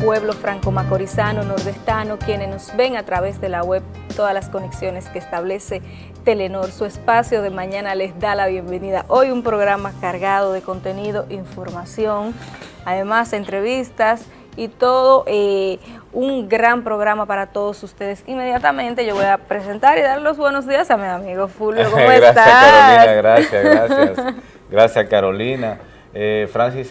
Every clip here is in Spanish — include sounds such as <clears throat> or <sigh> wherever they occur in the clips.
pueblo franco-macorizano, nordestano, quienes nos ven a través de la web, todas las conexiones que establece Telenor. Su espacio de mañana les da la bienvenida. Hoy un programa cargado de contenido, información, además entrevistas y todo eh, un gran programa para todos ustedes. Inmediatamente yo voy a presentar y dar los buenos días a mi amigo Fulvio. <laughs> ¿Cómo gracias, estás? Carolina, gracias, <laughs> gracias. Gracias, Carolina. Eh, Francis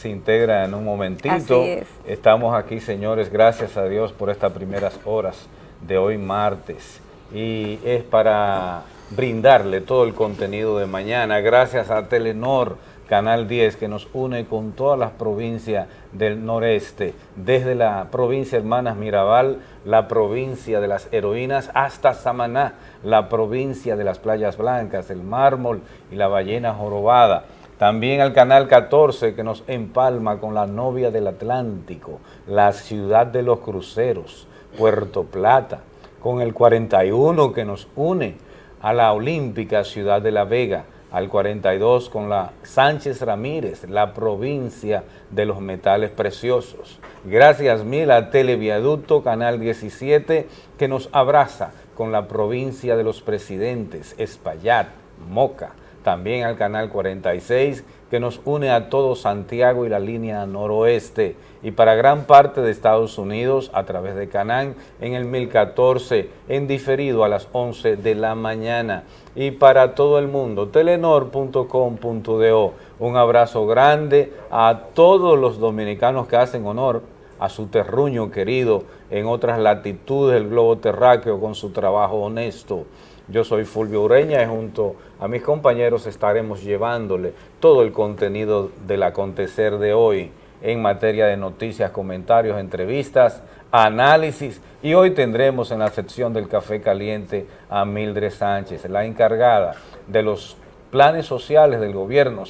se, integra en un momentito. Así es. Estamos aquí, señores, gracias a Dios por estas primeras horas de hoy martes. Y es para brindarle todo el contenido de mañana. Gracias a Telenor, Canal 10, que nos une con todas las provincias del noreste, desde la provincia Hermanas Mirabal, la provincia de las heroínas, hasta Samaná, la provincia de las playas blancas, el mármol y la ballena jorobada. También al Canal 14 que nos empalma con la novia del Atlántico, la ciudad de los cruceros, Puerto Plata, con el 41 que nos une a la olímpica ciudad de La Vega, al 42 con la Sánchez Ramírez, la provincia de los metales preciosos. Gracias mil a Televiaducto Canal 17 que nos abraza con la provincia de los presidentes, Espaillat, Moca, también al Canal 46 que nos une a todo Santiago y la línea noroeste. Y para gran parte de Estados Unidos a través de Canán en el 1014 en diferido a las 11 de la mañana. Y para todo el mundo telenor.com.do un abrazo grande a todos los dominicanos que hacen honor a su terruño querido en otras latitudes del globo terráqueo con su trabajo honesto. Yo soy Fulvio Ureña y junto a mis compañeros estaremos llevándole todo el contenido del acontecer de hoy en materia de noticias, comentarios, entrevistas, análisis y hoy tendremos en la sección del Café Caliente a Mildred Sánchez, la encargada de los planes sociales del gobierno,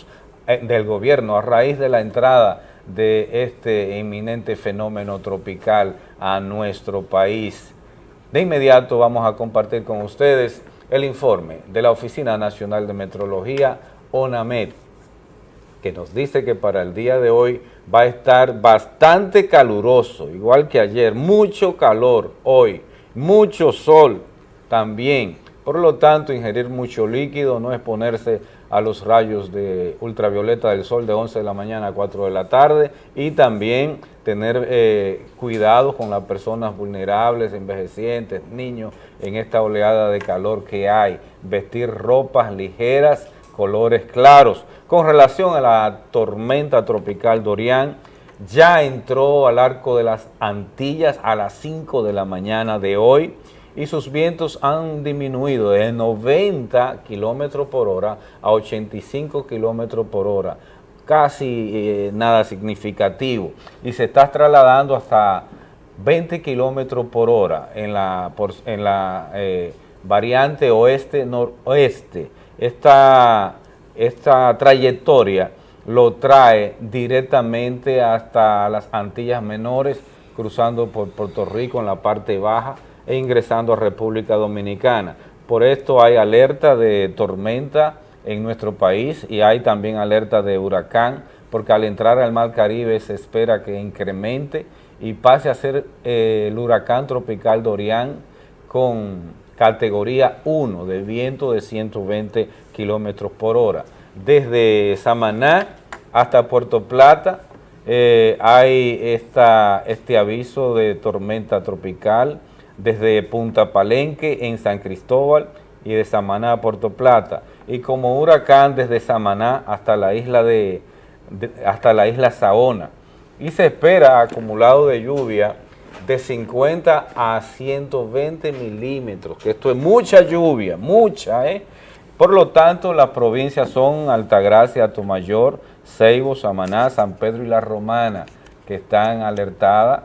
eh, del gobierno a raíz de la entrada de este inminente fenómeno tropical a nuestro país. De inmediato vamos a compartir con ustedes el informe de la Oficina Nacional de Metrología, ONAMED, que nos dice que para el día de hoy va a estar bastante caluroso, igual que ayer, mucho calor hoy, mucho sol también. Por lo tanto, ingerir mucho líquido, no exponerse a los rayos de ultravioleta del sol de 11 de la mañana a 4 de la tarde y también tener eh, cuidado con las personas vulnerables, envejecientes, niños en esta oleada de calor que hay, vestir ropas ligeras, colores claros. Con relación a la tormenta tropical Dorian, ya entró al arco de las Antillas a las 5 de la mañana de hoy, y sus vientos han disminuido de 90 kilómetros por hora a 85 kilómetros por hora, casi eh, nada significativo, y se está trasladando hasta 20 kilómetros por hora en la, en la eh, variante oeste-noroeste. Esta, esta trayectoria lo trae directamente hasta las Antillas Menores, cruzando por Puerto Rico en la parte baja, e ingresando a República Dominicana. Por esto hay alerta de tormenta en nuestro país y hay también alerta de huracán, porque al entrar al Mar Caribe se espera que incremente y pase a ser eh, el huracán tropical Dorian con categoría 1 de viento de 120 kilómetros por hora. Desde Samaná hasta Puerto Plata eh, hay esta, este aviso de tormenta tropical, desde Punta Palenque en San Cristóbal y de Samaná a Puerto Plata. Y como huracán desde Samaná hasta la isla, de, hasta la isla Saona. Y se espera acumulado de lluvia de 50 a 120 milímetros, que esto es mucha lluvia, mucha, ¿eh? Por lo tanto, las provincias son Altagracia, Tomayor, Ceibo, Samaná, San Pedro y La Romana, que están alertadas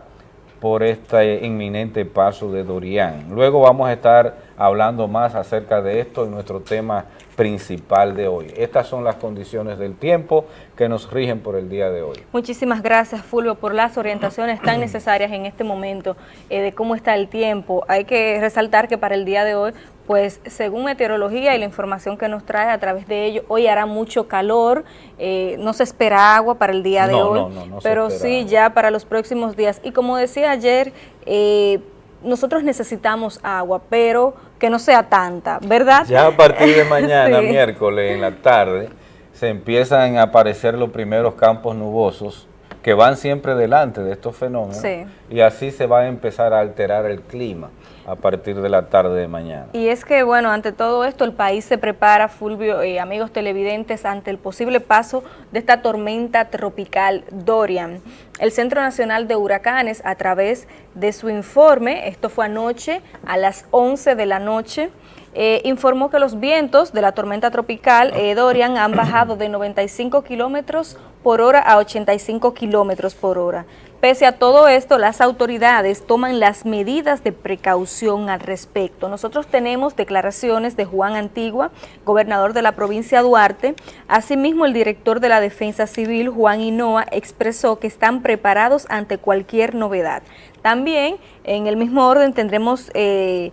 por este inminente paso de Dorian. Luego vamos a estar hablando más acerca de esto en nuestro tema principal de hoy. Estas son las condiciones del tiempo que nos rigen por el día de hoy. Muchísimas gracias, Fulvio, por las orientaciones tan <clears throat> necesarias en este momento eh, de cómo está el tiempo. Hay que resaltar que para el día de hoy pues según meteorología y la información que nos trae a través de ello, hoy hará mucho calor, eh, no se espera agua para el día de hoy, pero sí ya para los próximos días. Y como decía ayer, eh, nosotros necesitamos agua, pero que no sea tanta, ¿verdad? Ya a partir de <laughs> mañana, miércoles, en la tarde, se empiezan a aparecer los primeros campos nubosos que van siempre delante de estos fenómenos y así se va a empezar a alterar el clima a partir de la tarde de mañana. Y es que, bueno, ante todo esto, el país se prepara, Fulvio y amigos televidentes, ante el posible paso de esta tormenta tropical Dorian. El Centro Nacional de Huracanes, a través de su informe, esto fue anoche a las 11 de la noche, eh, informó que los vientos de la tormenta tropical eh, Dorian han <coughs> bajado de 95 kilómetros por hora a 85 kilómetros por hora. Pese a todo esto, las autoridades toman las medidas de precaución al respecto. Nosotros tenemos declaraciones de Juan Antigua, gobernador de la provincia de Duarte. Asimismo, el director de la Defensa Civil, Juan Hinoa, expresó que están preparados ante cualquier novedad. También, en el mismo orden, tendremos... Eh,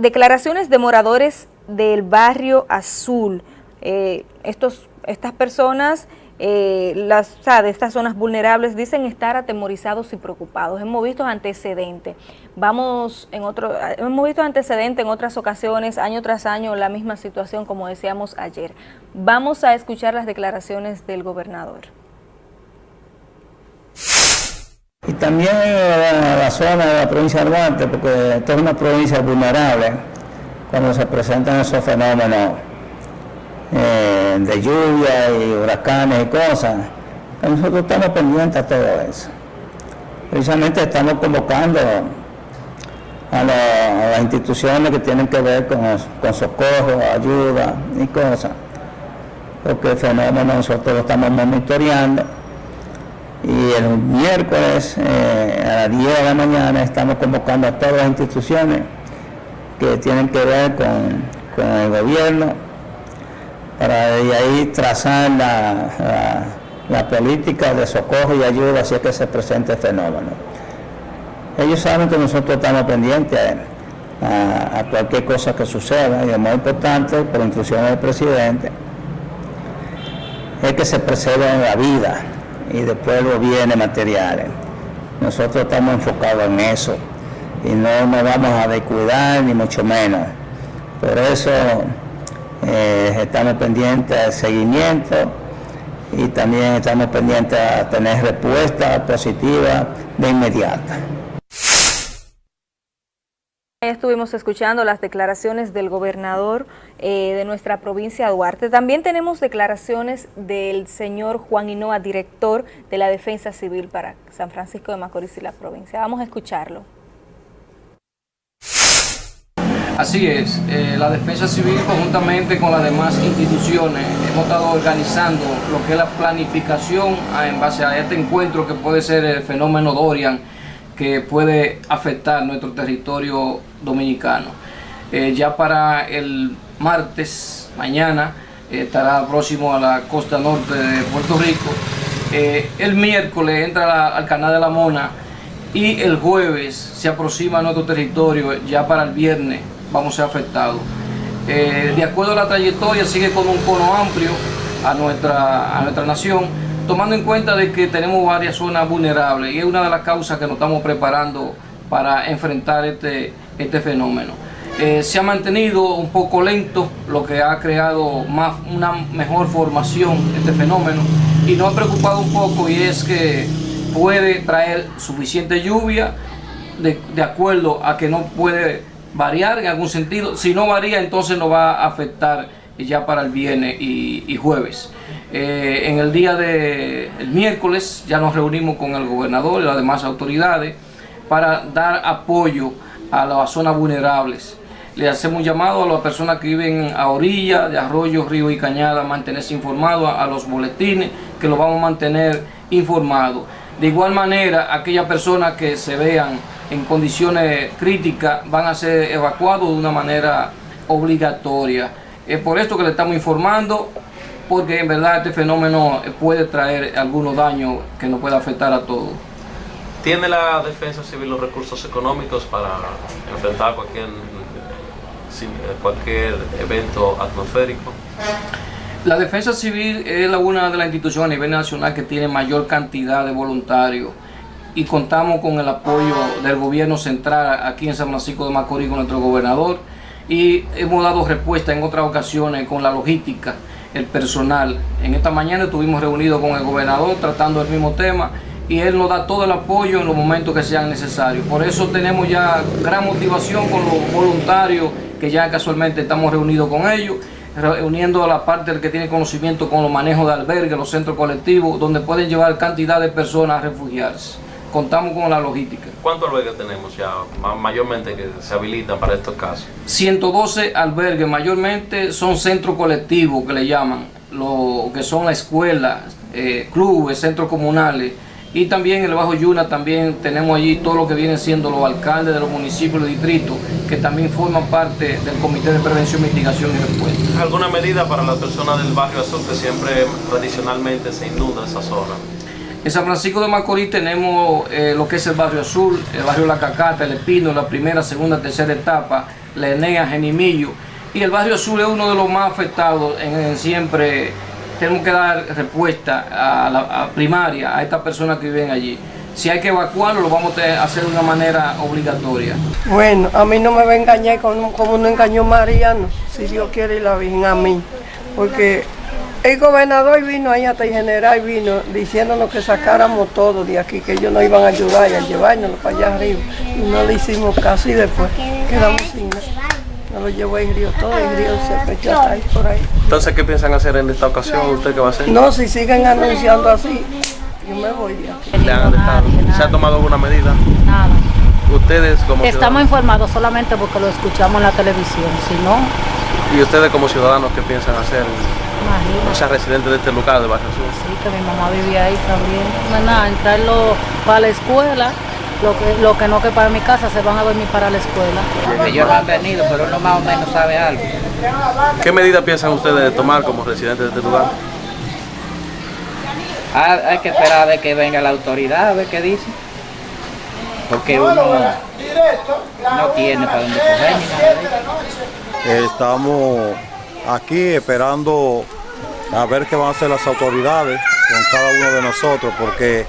Declaraciones de moradores del barrio Azul. Eh, estos, estas personas eh, las, de estas zonas vulnerables dicen estar atemorizados y preocupados. Hemos visto antecedentes. Vamos en otro, hemos visto antecedentes en otras ocasiones, año tras año, la misma situación como decíamos ayer. Vamos a escuchar las declaraciones del gobernador. Y también la zona de la provincia de Duarte, porque esta es una provincia vulnerable cuando se presentan esos fenómenos eh, de lluvia y huracanes y cosas. nosotros estamos pendientes de todo eso. Precisamente estamos convocando a, las instituciones que tienen que ver con, con socorro, ayuda y cosas, porque el fenómeno nosotros lo estamos monitoreando y el miércoles eh, a las 10 de la mañana estamos convocando a todas las instituciones que tienen que ver con, el gobierno para de ahí trazar la, política de socorro y ayuda si es que se presente el fenómeno. Ellos saben que nosotros estamos pendientes a, a cualquier cosa que suceda y lo más importante, por instrucciones del presidente, es que se preserve la vida y después los bienes materiales. Nosotros estamos enfocados en eso y no nos vamos a descuidar ni mucho menos. Por eso eh, estamos pendientes del seguimiento y también estamos pendientes a tener respuesta positiva de inmediata. Estuvimos escuchando las declaraciones del gobernador eh, de nuestra provincia Duarte. También tenemos declaraciones del señor Juan Hinoa, director de la Defensa Civil para San Francisco de Macorís y la provincia. Vamos a escucharlo. Así es, eh, la Defensa Civil conjuntamente con las demás instituciones hemos estado organizando lo que es la planificación en base a este encuentro que puede ser el fenómeno Dorian que puede afectar nuestro territorio dominicano. Eh, ya para el martes, mañana, eh, estará próximo a la costa norte de Puerto Rico. Eh, el miércoles entra al canal de la Mona y el jueves se aproxima a nuestro territorio, ya para el viernes vamos a ser afectados. de acuerdo a la trayectoria sigue con un cono amplio a nuestra, a nuestra nación tomando en cuenta de que tenemos varias zonas vulnerables y es una de las causas que nos estamos preparando para enfrentar este, este fenómeno. Eh, se ha mantenido un poco lento, lo que ha creado más, una mejor formación este fenómeno y nos ha preocupado un poco y es que puede traer suficiente lluvia de, acuerdo a que no puede variar en algún sentido. Si no varía, entonces nos va a afectar ya para el viernes y jueves. Eh, en el día de miércoles ya nos reunimos con el gobernador y las demás autoridades para dar apoyo a las zonas vulnerables. Le hacemos llamado a las personas que viven a orilla de arroyos, ríos y cañadas, mantenerse informados, a, los boletines, que los vamos a mantener informados. De igual manera, aquellas personas que se vean en condiciones críticas van a ser evacuados de una manera obligatoria. Es por esto que le estamos informando porque en verdad este fenómeno puede traer algunos daños que nos puede afectar a todos. ¿Tiene la defensa civil los recursos económicos para enfrentar cualquier cualquier evento atmosférico? La Defensa Civil es una de las instituciones a nivel nacional que tiene mayor cantidad de voluntarios y contamos con el apoyo del gobierno central aquí en San Francisco de Macorís con nuestro gobernador y hemos dado respuesta en otras ocasiones con la logística, el personal. En esta mañana estuvimos reunidos con el gobernador tratando el mismo tema y él nos da todo el apoyo en los momentos que sean necesarios. Por eso tenemos ya gran motivación con los voluntarios que ya casualmente estamos reunidos con ellos, reuniendo a la parte del que tiene conocimiento con los manejos de albergues, los centros colectivos, donde pueden llevar cantidad de personas a refugiarse contamos con la logística. ¿Cuántos albergues tenemos ya mayormente que se habilitan para estos casos? 112 albergues, mayormente son centros colectivos que le llaman, lo que son las escuelas, eh, clubes, centros comunales. Y también en el Bajo Yuna también tenemos allí todo lo que vienen siendo los alcaldes de los municipios y distritos, que también forman parte del Comité de Prevención, Mitigación y Respuesta. ¿Alguna medida para las personas del barrio azul que siempre tradicionalmente se inunda esa zona? En San Francisco de Macorís tenemos eh, lo que es el barrio azul, el barrio La Cacata, el Espino, la primera, segunda, tercera etapa, la Enea, Genimillo. Y el barrio azul es uno de los más afectados en, siempre. Tenemos que dar respuesta a la primaria a estas personas que viven allí. Si hay que evacuarlo, lo vamos a hacer de una manera obligatoria. Bueno, a mí no me va a engañar como, no engañó Mariano, si Dios quiere y la Virgen a mí. Porque el gobernador vino ahí hasta el general vino diciéndonos que sacáramos todo de aquí, que ellos nos iban a ayudar y a llevarnos para allá arriba. Y no le hicimos caso y después quedamos sin nada. Nos lo llevó el río todo, el río se fechó hasta ahí por ahí. Entonces, ¿qué piensan hacer en esta ocasión? ¿Usted qué va a hacer? No, si siguen anunciando así, yo me voy de aquí. ¿Se ha tomado alguna medida? Nada. ¿Ustedes como Estamos informados solamente porque lo escuchamos en la televisión, si no... ¿Y ustedes como ciudadanos qué piensan hacer? O sea, residentes de este lugar de Barrio Sur. Sí, que mi mamá vivía ahí también. No nada, entrarlo para la escuela, lo que, lo que no que para mi casa, se van a dormir para la escuela. Ellos no han venido, pero uno más o menos sabe algo. ¿Qué medidas piensan ustedes de tomar como residentes de este lugar? Ah, hay que esperar a que venga la autoridad, a ver qué dice. Porque uno no tiene para dónde coger Estamos aquí esperando a ver qué van a hacer las autoridades con cada uno de nosotros, porque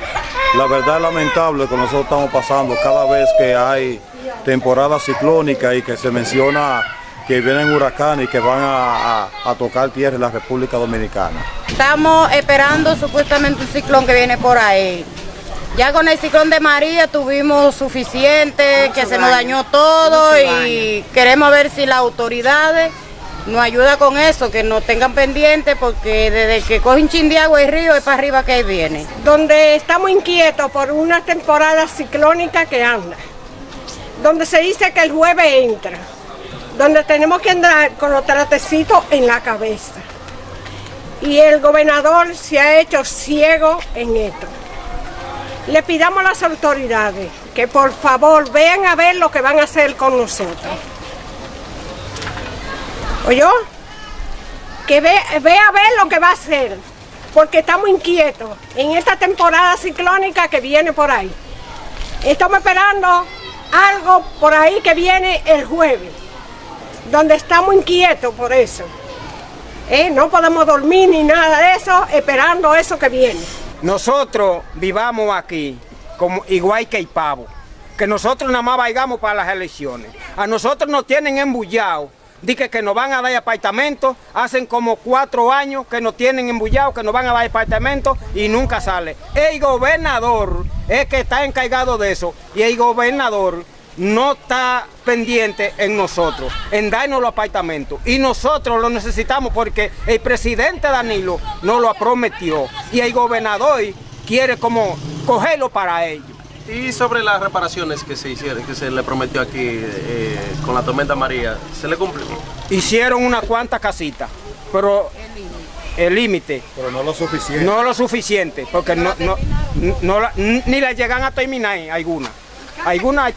la verdad es lamentable que nosotros estamos pasando cada vez que hay temporada ciclónica y que se menciona que vienen huracanes y que van a, tocar tierra en la República Dominicana. Estamos esperando supuestamente un ciclón que viene por ahí. Ya con el ciclón de María tuvimos suficiente, que se nos dañó todo y queremos ver si las autoridades nos ayuda con eso, que nos tengan pendiente porque desde que cogen chin de agua y río es para arriba que viene. Donde estamos inquietos por una temporada ciclónica que anda, donde se dice que el jueves entra, donde tenemos que andar con los tratecitos en la cabeza. Y el gobernador se ha hecho ciego en esto. Le pidamos a las autoridades que por favor vean a ver lo que van a hacer con nosotros. ¿Oyó? Que ve, a ver lo que va a hacer, porque estamos inquietos en esta temporada ciclónica que viene por ahí. Estamos esperando algo por ahí que viene el jueves, donde estamos inquietos por eso. ¿Eh? No podemos dormir ni nada de eso, esperando eso que viene. Nosotros vivamos aquí como igual que el pavo, que nosotros nada más vayamos para las elecciones. A nosotros nos tienen embullado Dice que nos van a dar apartamentos, hacen como cuatro años que nos tienen embullados, que nos van a dar apartamentos y nunca sale. El gobernador es que está encargado de eso y el gobernador no está pendiente en nosotros, en darnos los apartamentos. Y nosotros lo necesitamos porque el presidente Danilo nos lo prometió y el gobernador quiere como cogerlo para ellos. Y sobre las reparaciones que se hicieron, que se le prometió aquí eh, con la tormenta María, ¿se le cumplió? Hicieron una cuanta casitas, pero el límite. Pero no lo suficiente. No lo suficiente, porque no, no, ni la llegan a terminar algunas. Algunas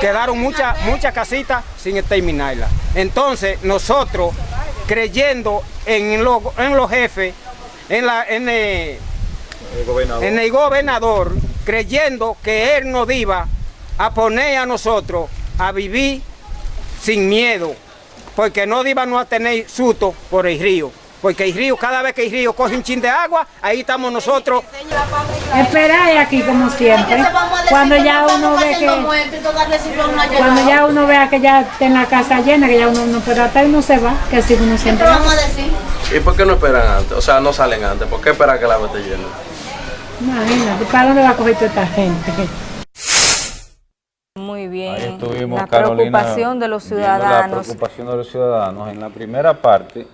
quedaron muchas muchas casitas sin terminarlas. Entonces, nosotros, creyendo en, en los jefes, en, la, en, el, en el gobernador, creyendo que Él nos iba a poner a nosotros a vivir sin miedo, porque no íbamos a tener susto por el río. Porque el río, cada vez que el río coge un chin de agua, ahí estamos nosotros. Esperar aquí como siempre. Cuando ya uno ve que cuando ya uno vea que ya está en la casa llena, que ya uno no puede estar, uno se va, que así uno siempre. va. ¿Y por qué no esperan antes? O sea, no salen antes. ¿Por qué esperan que la agua esté llena? Imagínate, ¿para dónde va a coger toda esta gente? Muy Ahí bien. estuvimos, La Carolina, preocupación de los viendo La ciudadanos. preocupación de los ciudadanos. En la primera parte,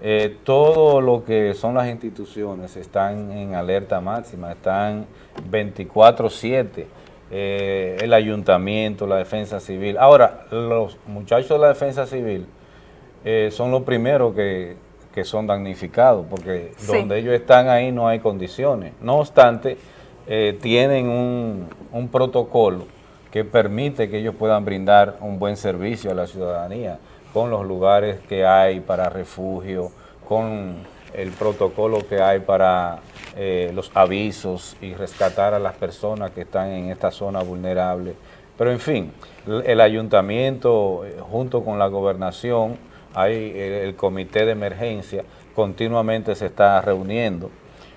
eh, todo lo que son las instituciones están en alerta máxima, están 24-7. eh, el ayuntamiento, la defensa civil. Ahora, los muchachos de la defensa civil eh, son los primeros que, que son damnificados, porque Sí. donde ellos están ahí no hay condiciones. No obstante, eh, tienen un, un protocolo que permite que ellos puedan brindar un buen servicio a la ciudadanía con los lugares que hay para refugio, con el protocolo que hay para eh, los avisos y rescatar a las personas que están en esta zona vulnerable. Pero en fin, el el ayuntamiento eh, junto con la gobernación, hay el, comité de emergencia, continuamente se está reuniendo.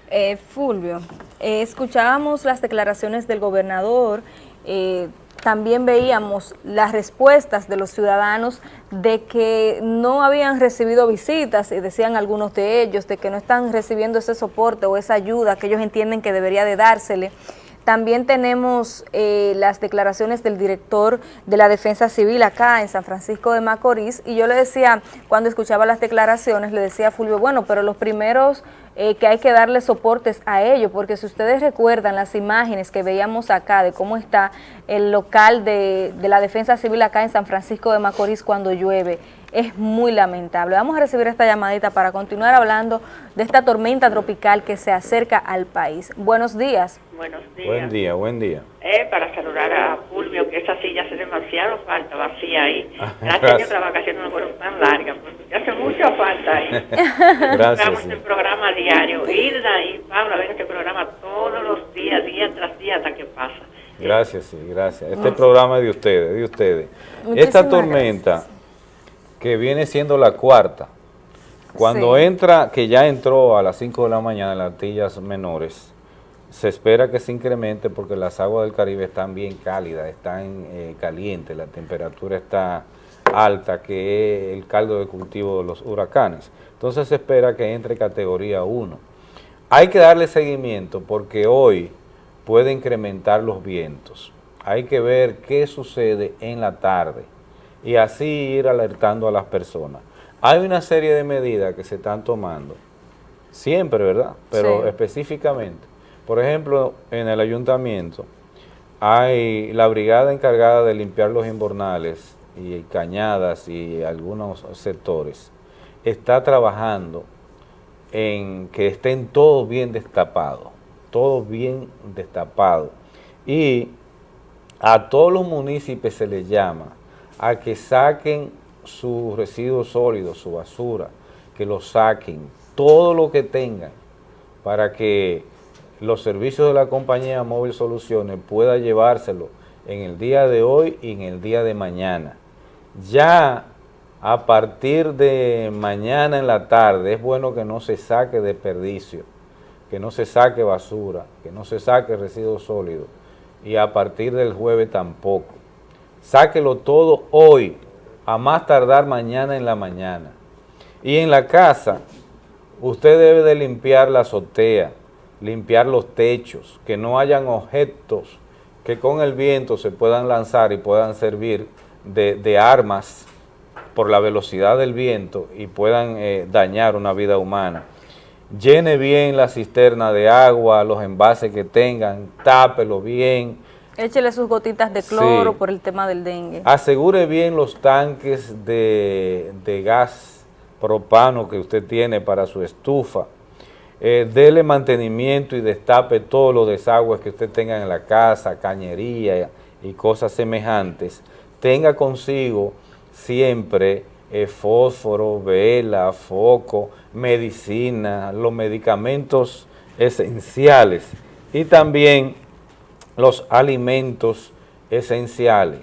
Eh, Fulvio, eh, escuchábamos las declaraciones del gobernador, eh, también veíamos las respuestas de los ciudadanos de que no habían recibido visitas, y decían algunos de ellos, de que no están recibiendo ese soporte o esa ayuda que ellos entienden que debería de dársele. También tenemos eh, las declaraciones del director de la Defensa Civil acá en San Francisco de Macorís y yo le decía, cuando escuchaba las declaraciones, le decía a Fulvio, bueno, pero los primeros eh, que hay que darle soportes a ellos, porque si ustedes recuerdan las imágenes que veíamos acá de cómo está el local de, de la Defensa Civil acá en San Francisco de Macorís cuando llueve, es muy lamentable. Vamos a recibir esta llamadita para continuar hablando de esta tormenta tropical que se acerca al país. Buenos días. Buenos días. Buen día, buen día. Eh, para saludar a Fulvio, que esa silla hace demasiado falta vacía ahí. <laughs> Ah, Gracias, gracias. que las vacaciones no fueron tan largas, porque hace mucha falta ahí. <laughs> Gracias, Estamos sí. en programa diario. Hilda y Pablo ven este programa todos los días, día tras día, hasta que pasa. Gracias, sí, gracias. Este programa es de ustedes, de ustedes. Muchísimas Esta tormenta, que viene siendo la cuarta, cuando Sí. entra, que ya entró a las 5 de la mañana en las Antillas menores, se espera que se incremente porque las aguas del Caribe están bien cálidas, están eh, calientes, la temperatura está alta, que es el caldo de cultivo de los huracanes. Entonces se espera que entre categoría 1. Hay que darle seguimiento porque hoy puede incrementar los vientos. Hay que ver qué sucede en la tarde y así ir alertando a las personas. Hay una serie de medidas que se están tomando, siempre, ¿verdad? Pero Sí. específicamente. Por ejemplo, en el ayuntamiento hay la brigada encargada de limpiar los invernales y cañadas y algunos sectores. Está trabajando en que estén todos bien destapados, todos bien destapados. Y a todos los municipios se les llama a que saquen sus residuos sólidos, su basura, que lo saquen, todo lo que tengan, para que los servicios de la compañía Móvil Soluciones pueda llevárselo en el día de hoy y en el día de mañana. Ya a partir de mañana en la tarde es bueno que no se saque desperdicio, que no se saque basura, que no se saque residuos sólidos y a partir del jueves tampoco. Sáquelo todo hoy, a más tardar mañana en la mañana. Y en la casa, usted debe de limpiar la azotea, limpiar los techos, que no hayan objetos que con el viento se puedan lanzar y puedan servir de, de armas por la velocidad del viento y puedan eh, dañar una vida humana. Llene bien la cisterna de agua, los envases que tengan, tápelo bien, Échele sus gotitas de cloro Sí. por el tema del dengue. Asegure bien los tanques de, de gas propano que usted tiene para su estufa. Eh, dele mantenimiento y destape todos los desagües que usted tenga en la casa, cañería y cosas semejantes. Tenga consigo siempre eh, fósforo, vela, foco, medicina, los medicamentos esenciales y también los alimentos esenciales.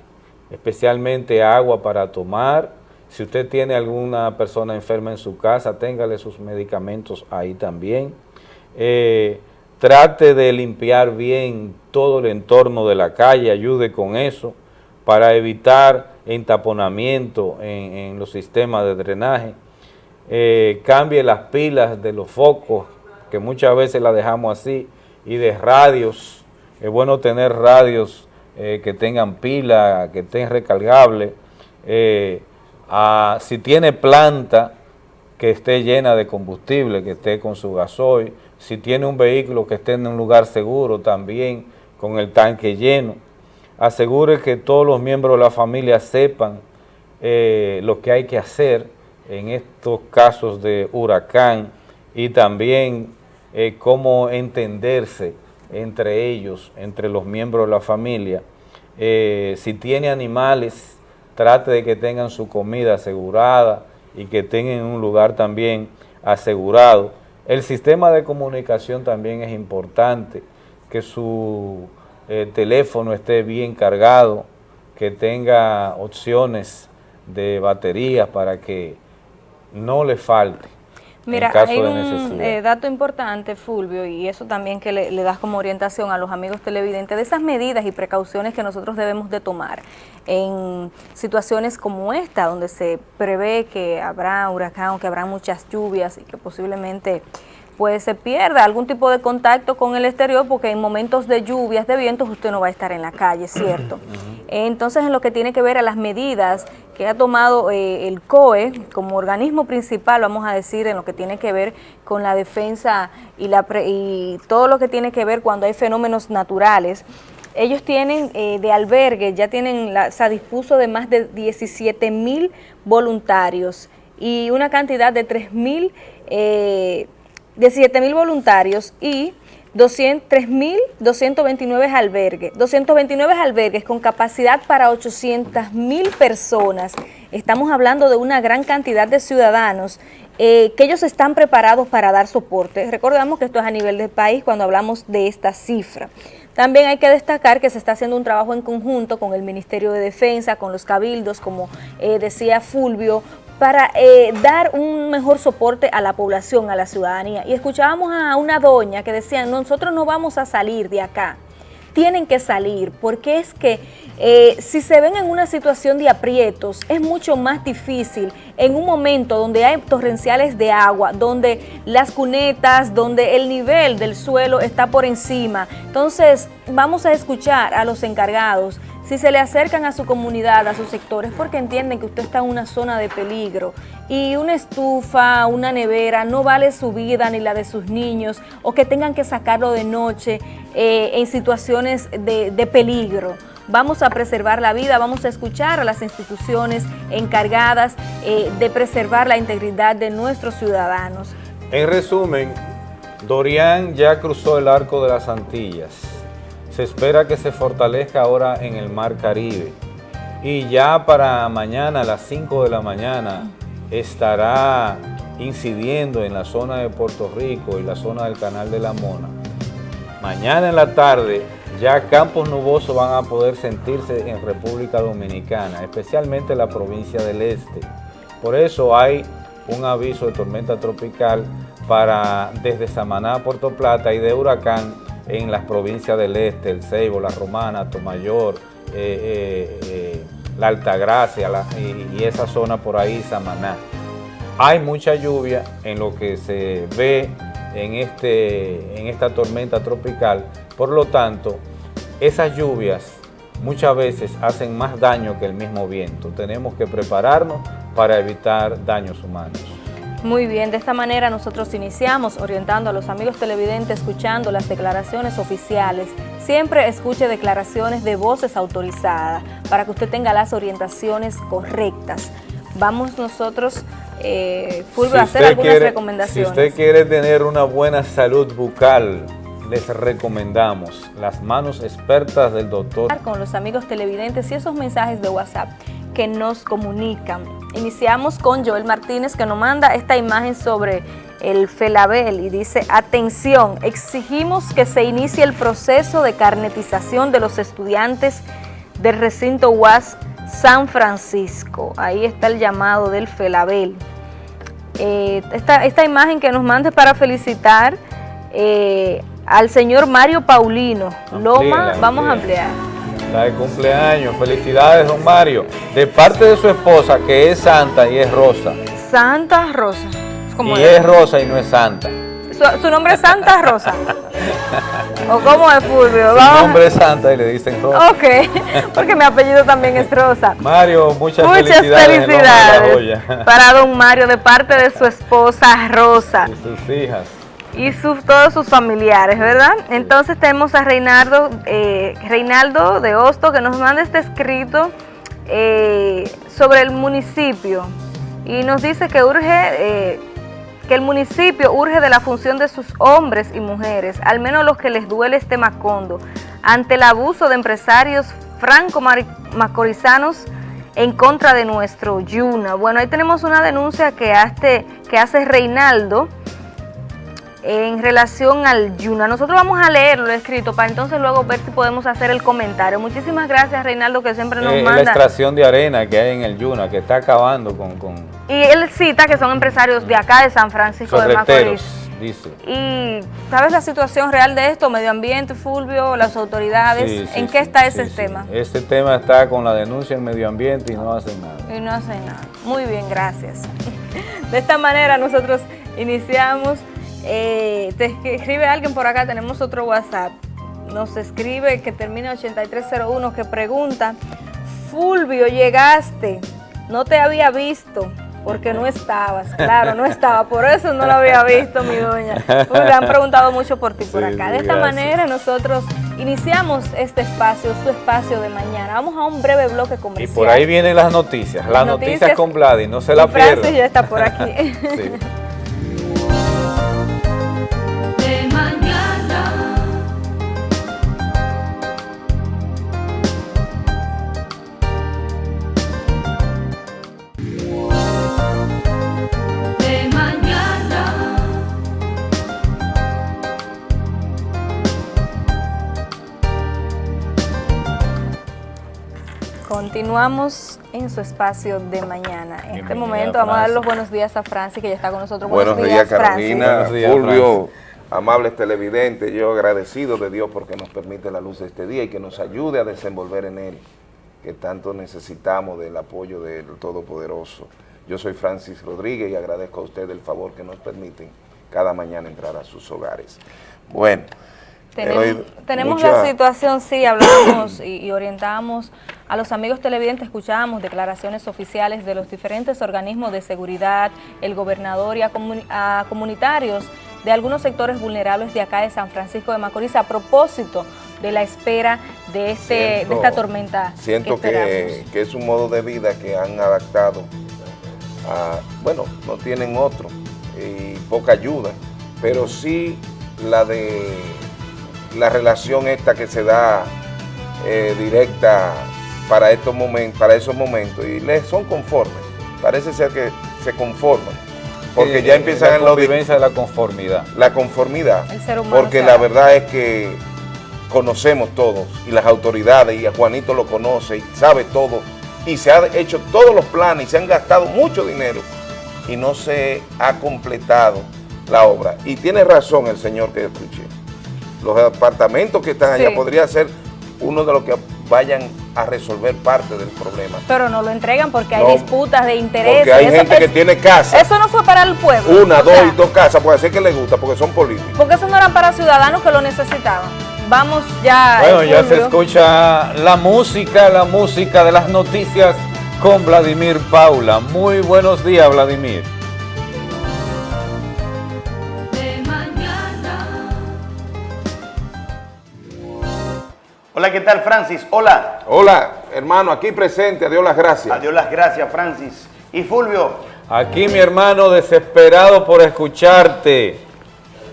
especialmente agua para tomar. Si usted tiene alguna persona enferma en su casa, téngale sus medicamentos ahí también. Eh, trate de limpiar bien todo el entorno de la calle, ayude con eso para evitar entaponamiento en, los sistemas de drenaje. Eh, cambie las pilas de los focos, que muchas veces las dejamos así, y de radios. Es bueno tener radios eh, que tengan pila, que estén recargables. Eh, si tiene planta que esté llena de combustible, que esté con su gasoil, si tiene un vehículo que esté en un lugar seguro también, con el tanque lleno, asegure que todos los miembros de la familia sepan eh, lo que hay que hacer en estos casos de huracán y también cómo entenderse entre ellos, entre los miembros de la familia. Eh, si tiene animales, trate de que tengan su comida asegurada y que tengan un lugar también asegurado. El sistema de comunicación también es importante, que su eh, teléfono esté bien cargado, que tenga opciones de baterías para que no le falte. Mira, hay un eh, dato importante, Fulvio, y eso también que le, das como orientación a los amigos televidentes, de esas medidas y precauciones que nosotros debemos de tomar en situaciones como esta, donde se prevé que habrá huracán, que habrá muchas lluvias y que posiblemente pues se pierda algún tipo de contacto con el exterior porque en momentos de lluvias, de vientos, usted no va a estar en la calle, <clears throat> ¿cierto? Entonces, en lo que tiene que ver a las medidas que ha tomado eh, el COE como organismo principal, vamos a decir, en lo que tiene que ver con la defensa y, la y todo lo que tiene que ver cuando hay fenómenos naturales, ellos tienen eh, de albergue, ya tienen, la, se dispuso de más de 17 mil voluntarios y una cantidad de 3 mil eh, 17 mil voluntarios y 3.229 albergues, 229 albergues con capacidad para 800 mil personas. Estamos hablando de una gran cantidad de ciudadanos eh, que ellos están preparados para dar soporte. Recordamos que esto es a nivel del país cuando hablamos de esta cifra. También hay que destacar que se está haciendo un trabajo en conjunto con el Ministerio de Defensa, con los cabildos, como eh, decía Fulvio, para eh, dar un mejor soporte a la población, a la ciudadanía. Y escuchábamos a una doña que decía, nosotros no vamos a salir de acá, tienen que salir, porque es que eh, si se ven en una situación de aprietos, es mucho más difícil en un momento donde hay torrenciales de agua, donde las cunetas, donde el nivel del suelo está por encima. Entonces, vamos a escuchar a los encargados si se le acercan a su comunidad, a sus sectores, porque entienden que usted está en una zona de peligro y una estufa, una nevera, no vale su vida ni la de sus niños o que tengan que sacarlo de noche eh, en situaciones de, peligro. Vamos a preservar la vida, vamos a escuchar a las instituciones encargadas eh, de preservar la integridad de nuestros ciudadanos. En resumen, Dorian ya cruzó el arco de las Antillas se espera que se fortalezca ahora en el Mar Caribe y ya para mañana a las 5 de la mañana estará incidiendo en la zona de Puerto Rico y la zona del Canal de la Mona. Mañana en la tarde ya campos nubosos van a poder sentirse en República Dominicana, especialmente en la provincia del Este. Por eso hay un aviso de tormenta tropical para desde Samaná a Puerto Plata y de huracán en las provincias del este, el Ceibo, la Romana, Tomayor, eh, eh, eh, la Altagracia y, esa zona por ahí, Samaná. Hay mucha lluvia en lo que se ve en, este, en esta tormenta tropical, por lo tanto, esas lluvias muchas veces hacen más daño que el mismo viento. Tenemos que prepararnos para evitar daños humanos. Muy bien, de esta manera nosotros iniciamos orientando a los amigos televidentes, escuchando las declaraciones oficiales. Siempre escuche declaraciones de voces autorizadas para que usted tenga las orientaciones correctas. Vamos nosotros, eh, Fulvio, a hacer algunas recomendaciones. Si usted quiere tener una buena salud bucal, les recomendamos las manos expertas del doctor. Con los amigos televidentes y esos mensajes de WhatsApp que nos comunican. Iniciamos con Joel Martínez que nos manda esta imagen sobre el Felabel y dice, atención, exigimos que se inicie el proceso de carnetización de los estudiantes del recinto UAS San Francisco. Ahí está el llamado del Felabel. Eh, esta, esta, imagen que nos mande para felicitar eh, al señor Mario Paulino. Loma, vamos a ampliar. Está de cumpleaños. Felicidades, don Mario. De parte de su esposa, que es santa y es rosa. Santa Rosa. y es rosa y no es santa. Su, nombre es Santa Rosa. <laughs> ¿O cómo es Fulvio? Su nombre es Santa y le dicen Rosa. Ok, <laughs> porque mi apellido también es Rosa. Mario, muchas, muchas felicidades. para don Mario de parte de su esposa Rosa. Y sus hijas. Y todos sus familiares, ¿verdad? Entonces tenemos a Reinaldo, eh, Reinaldo de Hosto que nos manda este escrito eh, sobre el municipio y nos dice que urge eh, que el municipio urge de la función de sus hombres y mujeres, al menos los que les duele este macondo, ante el abuso de empresarios franco-macorizanos en contra de nuestro Yuna. Bueno, ahí tenemos una denuncia que hace, que hace Reinaldo en relación al Yuna. Nosotros vamos a leerlo escrito para entonces luego ver si podemos hacer el comentario. Muchísimas gracias Reinaldo que siempre nos eh, manda. La extracción de arena que hay en el Yuna, que está acabando con y él cita que son empresarios de acá, de San Francisco de Macorís. Dice. Y, ¿sabes la situación real de esto? Medio ambiente, Fulvio, las autoridades, ¿en qué está ese tema? Ese tema está con la denuncia en medio ambiente y no hacen nada. Y no hacen nada. Muy bien, gracias. <laughs> De esta manera nosotros iniciamos. Eh, te escribe alguien por acá, tenemos otro WhatsApp. Nos escribe que termina 8301 que pregunta, Fulvio, llegaste, no te había visto porque no estabas, claro, no estaba, por eso no lo había visto mi doña. Pues han preguntado mucho por ti por acá. De esta manera nosotros iniciamos este espacio, su espacio de mañana. Vamos a un breve bloque comercial. Y por ahí vienen las noticias, las, noticias, con Vladi, no se la pierdan. Francis ya está por aquí. <laughs> Continuamos en su espacio de mañana. En este momento vamos a dar los buenos días a Francis, que ya está con nosotros. Buenos, días, Carolina, Fulvio, amables televidentes, yo agradecido de Dios porque nos permite la luz de este día y que nos ayude a desenvolver en él, que tanto necesitamos del apoyo del Todopoderoso. Yo soy Francis Rodríguez y agradezco a usted el favor que nos permiten cada mañana entrar a sus hogares. Bueno, tenemos, la situación, sí, hablamos y, orientamos a los amigos televidentes, escuchamos declaraciones oficiales de los diferentes organismos de seguridad, el gobernador y a, comunitarios de algunos sectores vulnerables de acá de San Francisco de Macorís a propósito de la espera de, este, de esta tormenta Siento que, que, es un modo de vida que han adaptado a, bueno, no tienen otro y poca ayuda, pero sí la de la relación esta que se da eh, directa para estos momentos, para esos momentos y les son conformes. Parece ser que se conforman. Porque ya empiezan en la convivencia de la conformidad. La conformidad. porque la verdad es que conocemos todos y las autoridades y a Juanito lo conoce y sabe todo y se han hecho todos los planes y se han gastado mucho dinero y no se ha completado la obra. Y tiene razón el señor que escuché los apartamentos que están allá podría ser uno de los que vayan a resolver parte del problema. Pero no lo entregan porque hay disputas de intereses. Porque hay gente que tiene casa. Eso no fue para el pueblo. Una, dos y dos casas, puede ser que les gusta porque son políticos. Porque eso no eran para ciudadanos que lo necesitaban. Vamos ya. Bueno, ya se escucha la música, la música de las noticias con Vladimir Paula. Muy buenos días, Vladimir. Hola, ¿qué tal, Francis? Hola. Hola, hermano, aquí presente, adiós las gracias. Adiós las gracias, Francis. ¿Y Fulvio? Aquí, mi hermano, desesperado por escucharte.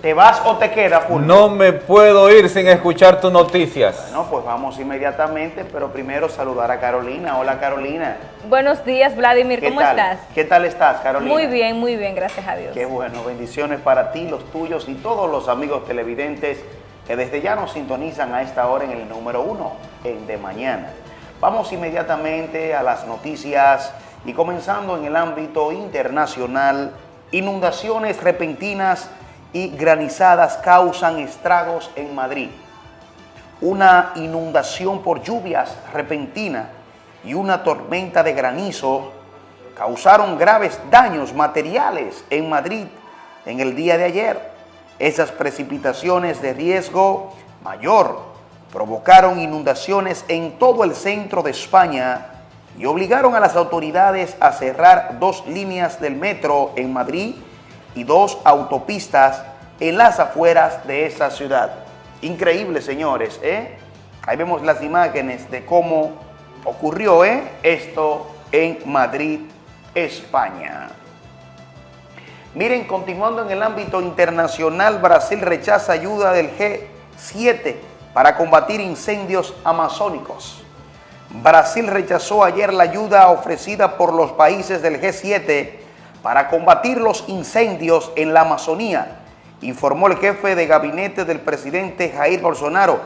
¿Te vas o te quedas, Fulvio? No me puedo ir sin escuchar tus noticias. Bueno, pues vamos inmediatamente, pero primero saludar a Carolina. Hola, Carolina. Buenos días, Vladimir, ¿cómo estás? ¿Qué tal estás, Carolina? Muy bien, muy bien, gracias a Dios. Qué bueno, bendiciones para ti, los tuyos y todos los amigos televidentes que desde ya nos sintonizan a esta hora en el número uno, en De Mañana. Vamos inmediatamente a las noticias y comenzando en el ámbito internacional, inundaciones repentinas y granizadas causan estragos en Madrid. Una inundación por lluvias repentinas y una tormenta de granizo causaron graves daños materiales en Madrid en el día de ayer. Esas precipitaciones de riesgo mayor provocaron inundaciones en todo el centro de España y obligaron a las autoridades a cerrar dos líneas del metro en Madrid y dos autopistas en las afueras de esa ciudad. Increíble, señores, ¿eh? Ahí vemos las imágenes de cómo ocurrió ¿eh? esto en Madrid, España. Miren, continuando en el ámbito internacional, Brasil rechaza ayuda del G7 para combatir incendios amazónicos. Brasil rechazó ayer la ayuda ofrecida por los países del G7 para combatir los incendios en la Amazonía, informó el jefe de gabinete del presidente Jair Bolsonaro,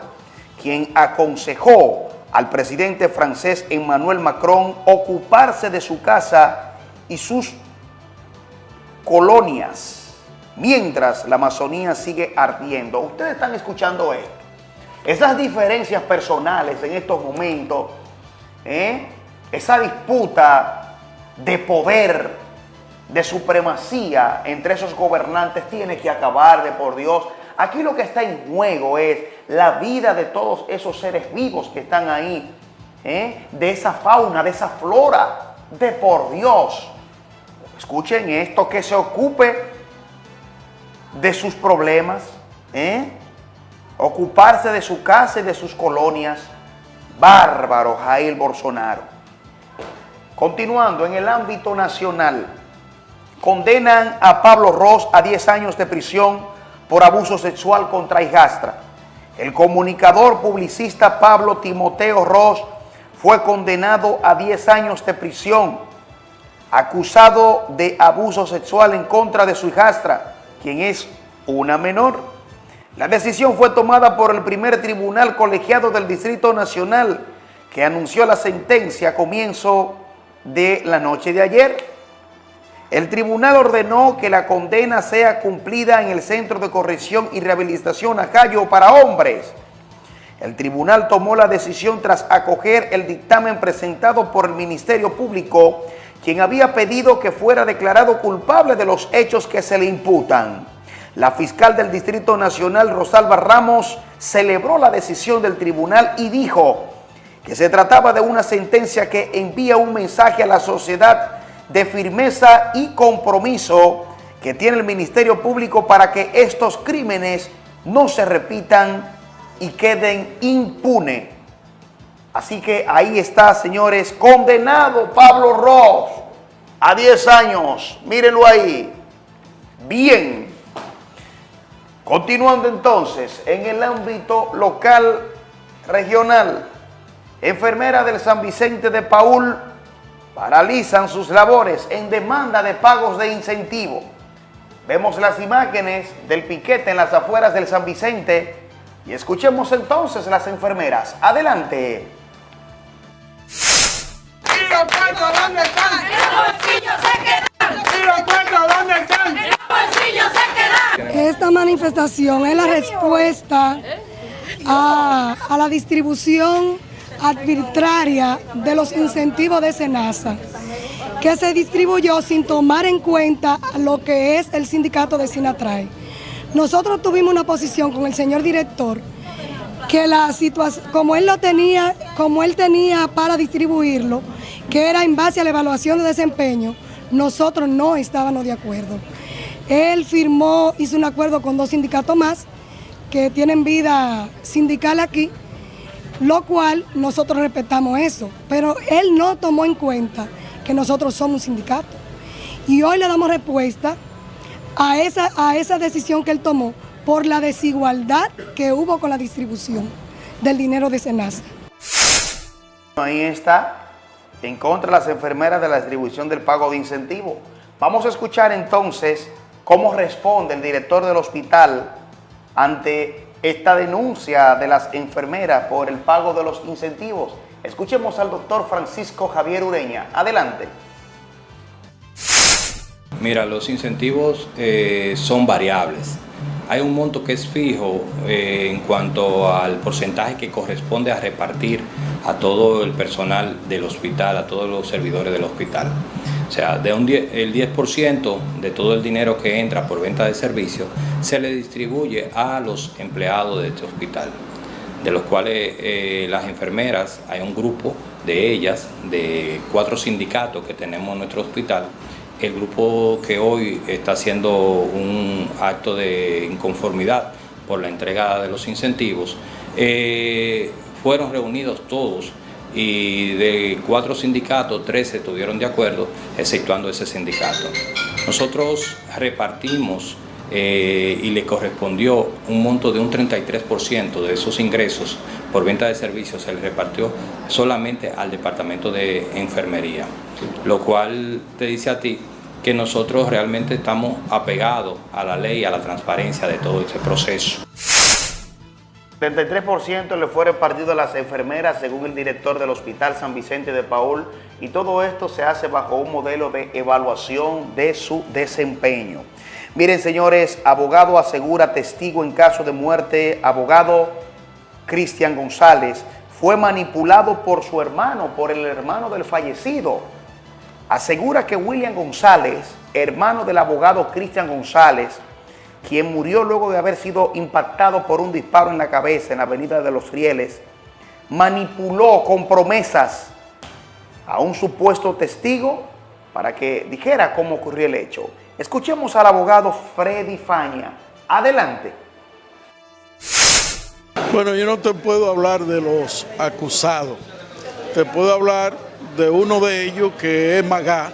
quien aconsejó al presidente francés Emmanuel Macron ocuparse de su casa y sus colonias, mientras la Amazonía sigue ardiendo. Ustedes están escuchando esto. Esas diferencias personales en estos momentos, ¿eh? esa disputa de poder, de supremacía entre esos gobernantes tiene que acabar de por Dios. Aquí lo que está en juego es la vida de todos esos seres vivos que están ahí, ¿eh? de esa fauna, de esa flora, de por Dios. Escuchen esto, que se ocupe de sus problemas, ¿eh? ocuparse de su casa y de sus colonias. Bárbaro Jair Bolsonaro. Continuando en el ámbito nacional, condenan a Pablo Ross a 10 años de prisión por abuso sexual contra hijastra. El comunicador publicista Pablo Timoteo Ross fue condenado a 10 años de prisión acusado de abuso sexual en contra de su hijastra, quien es una menor. La decisión fue tomada por el primer tribunal colegiado del Distrito Nacional, que anunció la sentencia a comienzo de la noche de ayer. El tribunal ordenó que la condena sea cumplida en el Centro de Corrección y Rehabilitación Acayo para hombres. El tribunal tomó la decisión tras acoger el dictamen presentado por el Ministerio Público quien había pedido que fuera declarado culpable de los hechos que se le imputan. La fiscal del Distrito Nacional, Rosalba Ramos, celebró la decisión del tribunal y dijo que se trataba de una sentencia que envía un mensaje a la sociedad de firmeza y compromiso que tiene el Ministerio Público para que estos crímenes no se repitan y queden impunes. Así que ahí está, señores, condenado Pablo Ross a 10 años. Mírenlo ahí. Bien. Continuando entonces, en el ámbito local, regional, enfermeras del San Vicente de Paul paralizan sus labores en demanda de pagos de incentivo. Vemos las imágenes del piquete en las afueras del San Vicente y escuchemos entonces las enfermeras. Adelante. Esta manifestación es la respuesta a, a la distribución arbitraria de los incentivos de SENASA, que se distribuyó sin tomar en cuenta lo que es el sindicato de Sinatray. Nosotros tuvimos una posición con el señor director que la situación, como él lo tenía, como él tenía para distribuirlo, que era en base a la evaluación de desempeño, nosotros no estábamos de acuerdo. Él firmó, hizo un acuerdo con dos sindicatos más que tienen vida sindical aquí, lo cual nosotros respetamos eso, pero él no tomó en cuenta que nosotros somos un sindicato. Y hoy le damos respuesta a esa, a esa decisión que él tomó por la desigualdad que hubo con la distribución del dinero de Senasa. Ahí está en contra de las enfermeras de la distribución del pago de incentivo. Vamos a escuchar entonces cómo responde el director del hospital ante esta denuncia de las enfermeras por el pago de los incentivos. Escuchemos al doctor Francisco Javier Ureña. Adelante. Mira, los incentivos eh, son variables. Hay un monto que es fijo eh, en cuanto al porcentaje que corresponde a repartir a todo el personal del hospital, a todos los servidores del hospital. O sea, de un el 10% de todo el dinero que entra por venta de servicios se le distribuye a los empleados de este hospital, de los cuales eh, las enfermeras, hay un grupo de ellas, de cuatro sindicatos que tenemos en nuestro hospital, el grupo que hoy está haciendo un acto de inconformidad por la entrega de los incentivos, eh, fueron reunidos todos y de cuatro sindicatos, tres estuvieron de acuerdo, exceptuando ese sindicato. Nosotros repartimos eh, y le correspondió un monto de un 33% de esos ingresos por venta de servicios, se le repartió solamente al departamento de enfermería, lo cual te dice a ti que nosotros realmente estamos apegados a la ley, a la transparencia de todo este proceso. 33% le fue repartido a las enfermeras según el director del Hospital San Vicente de Paul y todo esto se hace bajo un modelo de evaluación de su desempeño. Miren señores, abogado asegura testigo en caso de muerte, abogado Cristian González fue manipulado por su hermano, por el hermano del fallecido. Asegura que William González, hermano del abogado Cristian González, quien murió luego de haber sido impactado por un disparo en la cabeza en la avenida de los Rieles, manipuló con promesas a un supuesto testigo para que dijera cómo ocurrió el hecho. Escuchemos al abogado Freddy Faña. Adelante. Bueno, yo no te puedo hablar de los acusados. Te puedo hablar de uno de ellos que es Magá,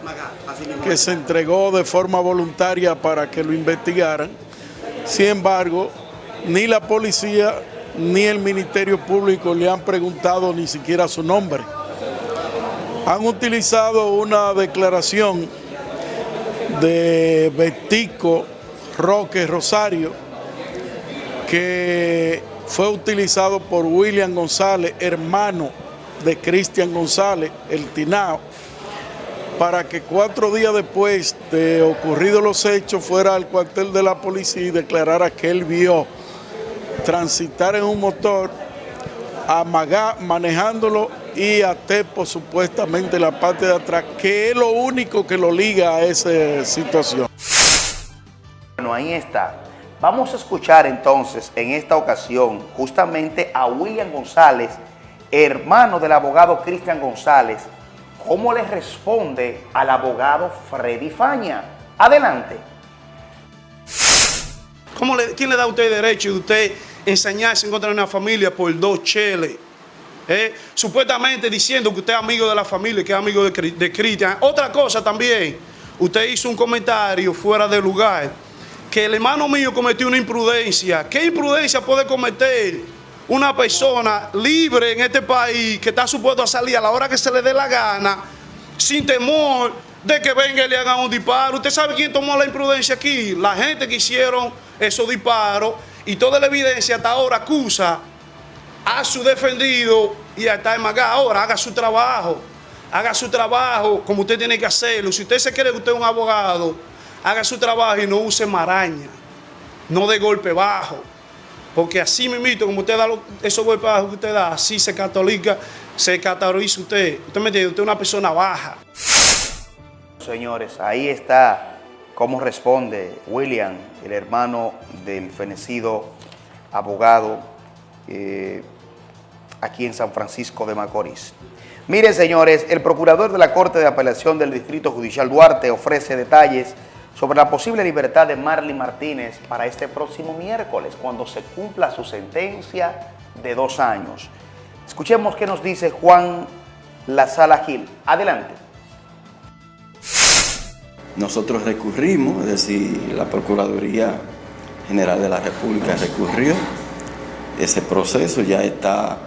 que se entregó de forma voluntaria para que lo investigaran sin embargo, ni la policía ni el Ministerio Público le han preguntado ni siquiera su nombre. Han utilizado una declaración de Betico Roque Rosario que fue utilizado por William González, hermano de Cristian González, el Tinao, para que cuatro días después de ocurridos los hechos fuera al cuartel de la policía y declarara que él vio transitar en un motor a Magá manejándolo y a Tepo supuestamente la parte de atrás, que es lo único que lo liga a esa situación. Bueno, ahí está. Vamos a escuchar entonces en esta ocasión justamente a William González, hermano del abogado Cristian González, cómo le responde al abogado Freddy Faña. Adelante. ¿Cómo le, ¿Quién le da a usted derecho de usted enseñarse en contra de una familia por dos cheles? Eh? Supuestamente diciendo que usted es amigo de la familia, que es amigo de, Cristian. Otra cosa también, usted hizo un comentario fuera de lugar, que el hermano mío cometió una imprudencia. ¿Qué imprudencia puede cometer una persona libre en este país que está supuesto a salir a la hora que se le dé la gana, sin temor de que venga y le hagan un disparo. ¿Usted sabe quién tomó la imprudencia aquí? La gente que hicieron esos disparos y toda la evidencia hasta ahora acusa a su defendido y hasta el Ahora haga su trabajo, haga su trabajo como usted tiene que hacerlo. Si usted se cree que usted es un abogado, haga su trabajo y no use maraña, no de golpe bajo. Porque así mismo, como usted da esos golpes que usted da, así se católica, se categoriza usted. Usted me entiende, usted es una persona baja. Señores, ahí está cómo responde William, el hermano del fenecido abogado eh, aquí en San Francisco de Macorís. Miren, señores, el procurador de la Corte de Apelación del Distrito Judicial Duarte ofrece detalles sobre la posible libertad de Marley Martínez para este próximo miércoles, cuando se cumpla su sentencia de dos años. Escuchemos qué nos dice Juan Lazala Gil. Adelante. Nosotros recurrimos, es decir, la Procuraduría General de la República recurrió. Ese proceso ya está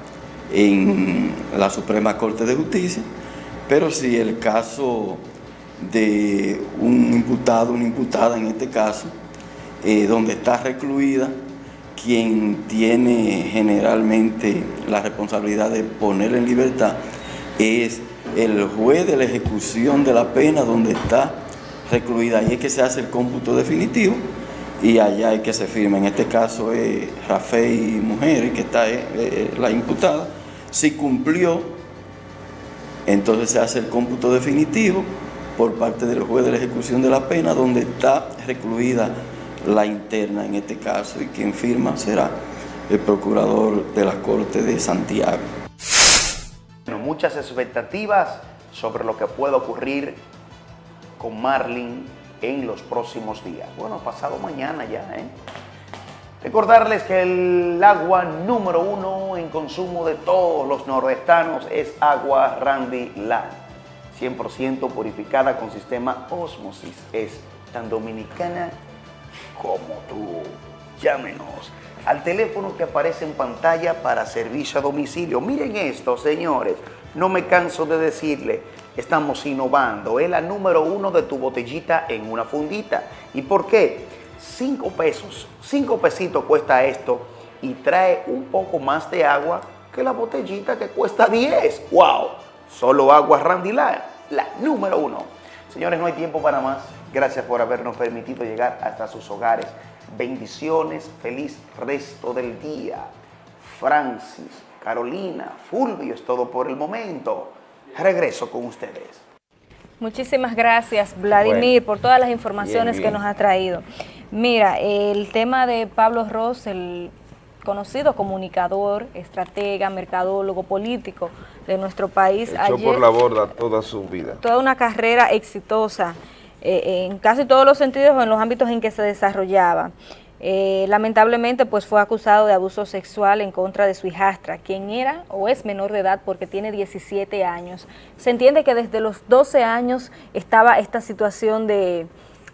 en la Suprema Corte de Justicia, pero si el caso de un imputado, una imputada en este caso, eh, donde está recluida quien tiene generalmente la responsabilidad de poner en libertad es el juez de la ejecución de la pena donde está recluida. Ahí es que se hace el cómputo definitivo y allá hay que se firma. En este caso es Rafael Mujeres, que está eh, eh, la imputada. Si cumplió, entonces se hace el cómputo definitivo por parte del juez de la ejecución de la pena, donde está recluida la interna en este caso, y quien firma será el procurador de la Corte de Santiago. muchas expectativas sobre lo que puede ocurrir con Marlin en los próximos días. Bueno, pasado mañana ya, ¿eh? Recordarles que el agua número uno en consumo de todos los nordestanos es agua Randy Land. 100% purificada con sistema Osmosis. Es tan dominicana como tú. Llámenos al teléfono que aparece en pantalla para servicio a domicilio. Miren esto, señores. No me canso de decirle, estamos innovando. Es la número uno de tu botellita en una fundita. ¿Y por qué? Cinco pesos, cinco pesitos cuesta esto y trae un poco más de agua que la botellita que cuesta 10. ¡Wow! Solo agua Randy la número uno. Señores, no hay tiempo para más. Gracias por habernos permitido llegar hasta sus hogares. Bendiciones, feliz resto del día. Francis, Carolina, Fulvio, es todo por el momento. Regreso con ustedes. Muchísimas gracias, Vladimir, por todas las informaciones que nos ha traído. Mira, el tema de Pablo Ross, el conocido comunicador, estratega, mercadólogo, político de nuestro país. Echó por la borda toda su vida. Toda una carrera exitosa eh, en casi todos los sentidos o en los ámbitos en que se desarrollaba. Eh, lamentablemente pues fue acusado de abuso sexual en contra de su hijastra, quien era o es menor de edad porque tiene 17 años. Se entiende que desde los 12 años estaba esta situación de,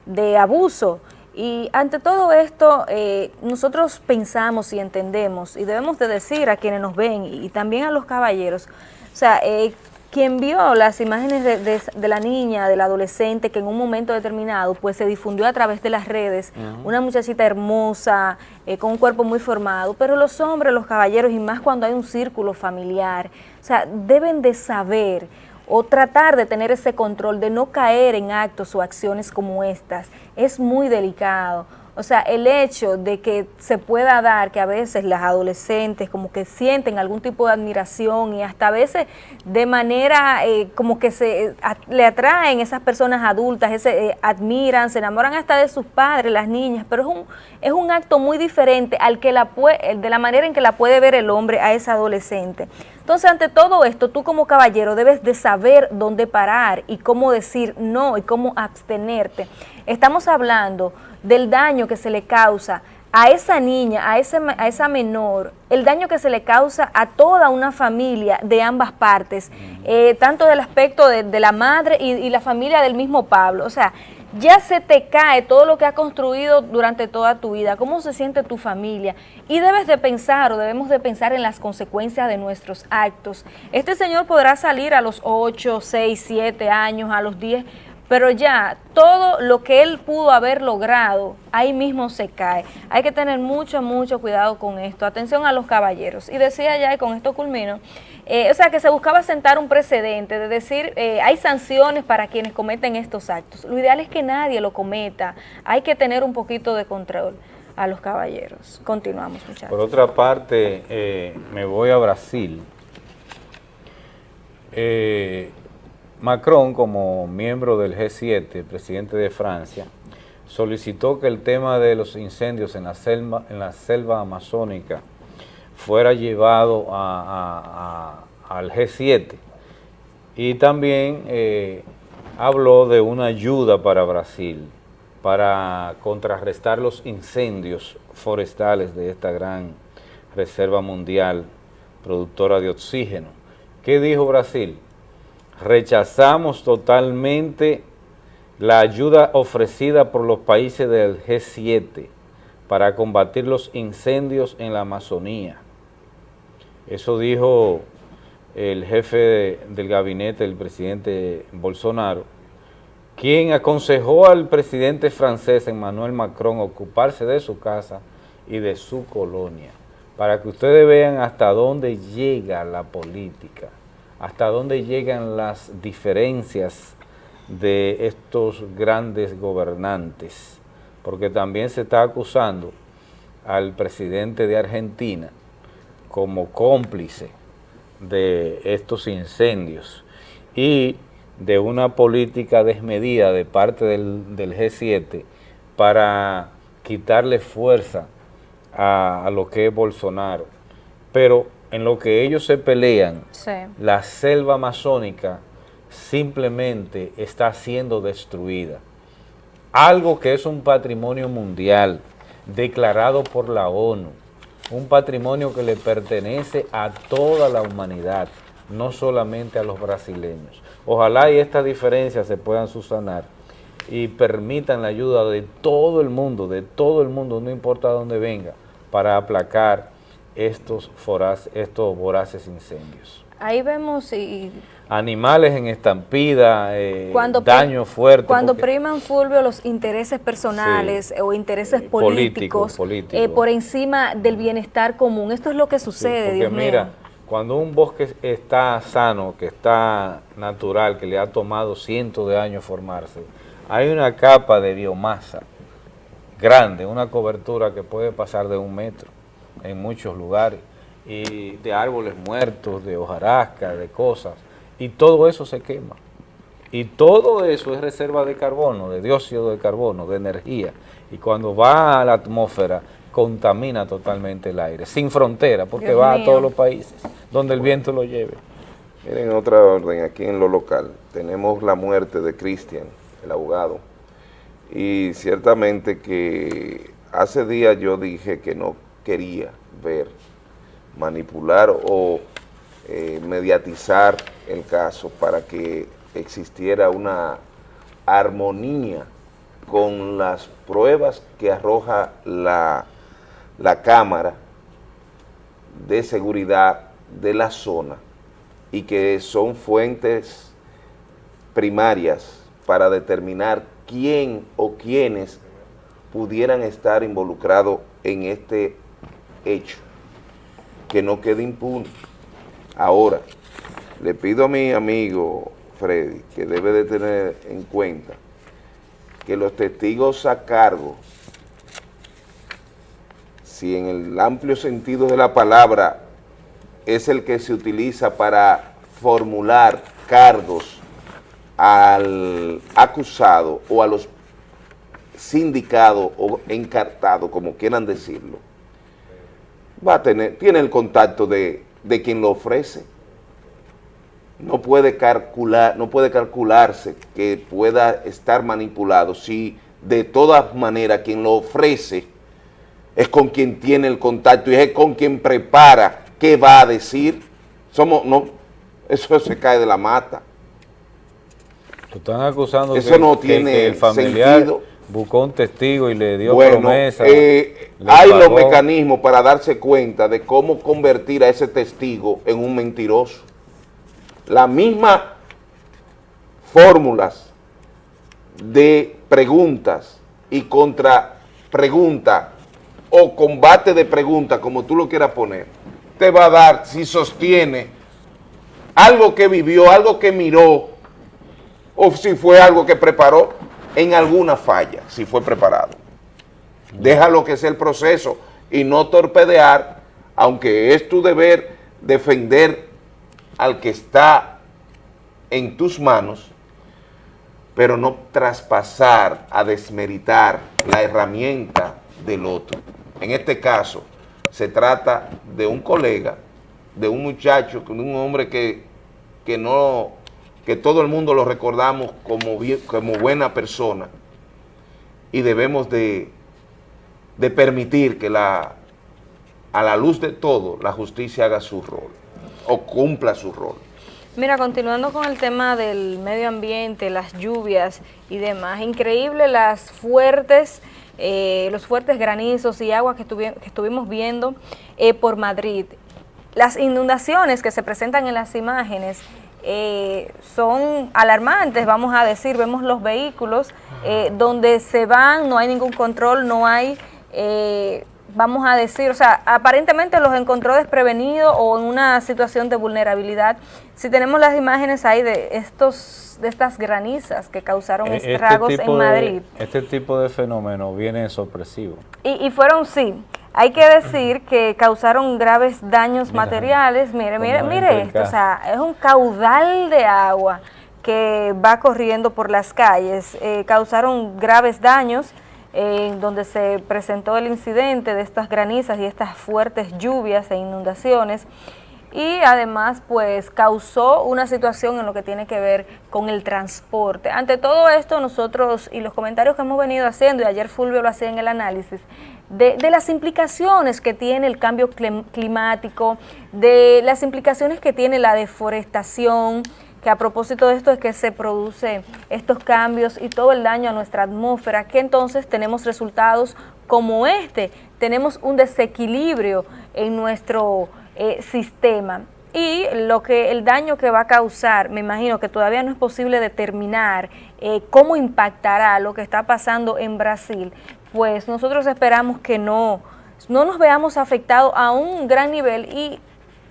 de abuso y ante todo esto, eh, nosotros pensamos y entendemos, y debemos de decir a quienes nos ven y, también a los caballeros, o sea, eh, quien vio las imágenes de, la niña, del adolescente, que en un momento determinado pues se difundió a través de las redes, una muchachita hermosa, eh, con un cuerpo muy formado, pero los hombres, los caballeros, y más cuando hay un círculo familiar, o sea, deben de saber o tratar de tener ese control, de no caer en actos o acciones como estas, es muy delicado. O sea, el hecho de que se pueda dar que a veces las adolescentes como que sienten algún tipo de admiración y hasta a veces de manera eh, como que se le atraen esas personas adultas, ese, eh, admiran, se enamoran hasta de sus padres, las niñas, pero es un, es un acto muy diferente al que la de la manera en que la puede ver el hombre a esa adolescente. Entonces, ante todo esto, tú como caballero debes de saber dónde parar y cómo decir no y cómo abstenerte. Estamos hablando del daño que se le causa a esa niña, a, ese, a esa menor, el daño que se le causa a toda una familia de ambas partes, eh, tanto del aspecto de, la madre y, y, la familia del mismo Pablo. O sea, ya se te cae todo lo que has construido durante toda tu vida, cómo se siente tu familia y debes de pensar o debemos de pensar en las consecuencias de nuestros actos. Este señor podrá salir a los 8, 6, 7 años, a los 10, pero ya todo lo que él pudo haber logrado, ahí mismo se cae. Hay que tener mucho, mucho cuidado con esto. Atención a los caballeros. Y decía ya, y con esto culmino, eh, o sea, que se buscaba sentar un precedente, de decir, eh, hay sanciones para quienes cometen estos actos. Lo ideal es que nadie lo cometa. Hay que tener un poquito de control a los caballeros. Continuamos, muchachos. Por otra parte, eh, me voy a Brasil. Macron, como miembro del G7, presidente de Francia, solicitó que el tema de los incendios en la selva, en la selva amazónica fuera llevado al G7 y también eh, habló de una ayuda para Brasil para contrarrestar los incendios forestales de esta gran reserva mundial productora de oxígeno. ¿Qué dijo Brasil? Rechazamos totalmente la ayuda ofrecida por los países del G7 para combatir los incendios en la Amazonía. Eso dijo el jefe del gabinete, el presidente Bolsonaro, quien aconsejó al presidente francés Emmanuel Macron ocuparse de su casa y de su colonia, para que ustedes vean hasta dónde llega la política, hasta dónde llegan las diferencias de estos grandes gobernantes, porque también se está acusando al presidente de Argentina como cómplice de estos incendios y de una política desmedida de parte del, del G7 para quitarle fuerza a, lo que es Bolsonaro. Pero en lo que ellos se pelean, la selva amazónica simplemente está siendo destruida. Algo que es un patrimonio mundial declarado por la ONU, un patrimonio que le pertenece a toda la humanidad, no solamente a los brasileños. Ojalá y estas diferencias se puedan subsanar y permitan la ayuda de todo el mundo, de todo el mundo, no importa dónde venga, para aplacar estos, estos voraces incendios. Ahí vemos y animales en estampida, eh, daño fuerte. Cuando priman, Fulvio, los intereses personales o intereses eh, políticos eh, por encima del bienestar común. Esto es lo que sucede, sí, Dios mira, cuando un bosque está sano, que está natural, que le ha tomado cientos de años formarse, hay una capa de biomasa grande, una cobertura que puede pasar de un metro en muchos lugares, y de árboles muertos, de hojarasca, de cosas, y todo eso se quema. Y todo eso es reserva de carbono, de dióxido de carbono, de energía. Y cuando va a la atmósfera, contamina totalmente el aire, sin frontera, porque va a todos los países, donde el viento lo lleve. Miren, otra orden, aquí en lo local, tenemos la muerte de Cristian, el abogado, y ciertamente que hace días yo dije que no quería ver, manipular o eh, mediatizar el caso para que existiera una armonía con las pruebas que arroja la, la Cámara de Seguridad de la zona y que son fuentes primarias para determinar quién o quiénes pudieran estar involucrados en este hecho, que no quede impune. Ahora, le pido a mi amigo Freddy que debe de tener en cuenta que los testigos a cargo, si en el amplio sentido de la palabra es el que se utiliza para formular cargos al acusado o a los sindicados o encartados, como quieran decirlo, va a tener, tiene el contacto de de quien lo ofrece. No puede, calcular, no puede calcularse que pueda estar manipulado si de todas maneras quien lo ofrece es con quien tiene el contacto y es con quien prepara qué va a decir. Somos, no, eso se cae de la mata. Están acusando eso no tiene el familiar sentido. Buscó un testigo y le dio bueno, promesa. Eh, hay los mecanismos para darse cuenta de cómo convertir a ese testigo en un mentiroso. Las mismas fórmulas de preguntas y contra pregunta o combate de preguntas, como tú lo quieras poner, te va a dar si sostiene algo que vivió, algo que miró, o si fue algo que preparó en alguna falla, si fue preparado. Déjalo que sea el proceso y no torpedear, aunque es tu deber defender al que está en tus manos, pero no traspasar a desmeritar la herramienta del otro. En este caso, se trata de un colega, de un muchacho, de un hombre que, que no, que todo el mundo lo recordamos como, como buena persona y debemos de de permitir que la, a la luz de todo la justicia haga su rol o cumpla su rol. Mira, continuando con el tema del medio ambiente, las lluvias y demás, increíble las fuertes, eh, los fuertes granizos y agua que, estuvimos viendo eh, por Madrid. Las inundaciones que se presentan en las imágenes eh, son alarmantes, vamos a decir, vemos los vehículos donde se van, no hay ningún control, no hay eh, vamos a decir, o sea, aparentemente los encontró desprevenidos o en una situación de vulnerabilidad. Si tenemos las imágenes ahí de estos de estas granizas que causaron E- este estragos en de- Madrid. este tipo de fenómeno viene sorpresivo. Y, y fueron, sí, hay que decir que causaron graves daños materiales. Mire, mire, mire esto, o sea, es un caudal de agua que va corriendo por las calles. Eh, causaron graves daños en donde se presentó el incidente de estas granizas y estas fuertes lluvias e inundaciones y además pues causó una situación en lo que tiene que ver con el transporte. Ante todo esto nosotros y los comentarios que hemos venido haciendo y ayer Fulvio lo hacía en el análisis de, las implicaciones que tiene el cambio clim- climático, de las implicaciones que tiene la deforestación, que a propósito de esto es que se producen estos cambios y todo el daño a nuestra atmósfera, que entonces tenemos resultados como este, tenemos un desequilibrio en nuestro eh, sistema. Y lo que el daño que va a causar, me imagino que todavía no es posible determinar eh, cómo impactará lo que está pasando en Brasil, pues nosotros esperamos que no, no nos veamos afectados a un gran nivel y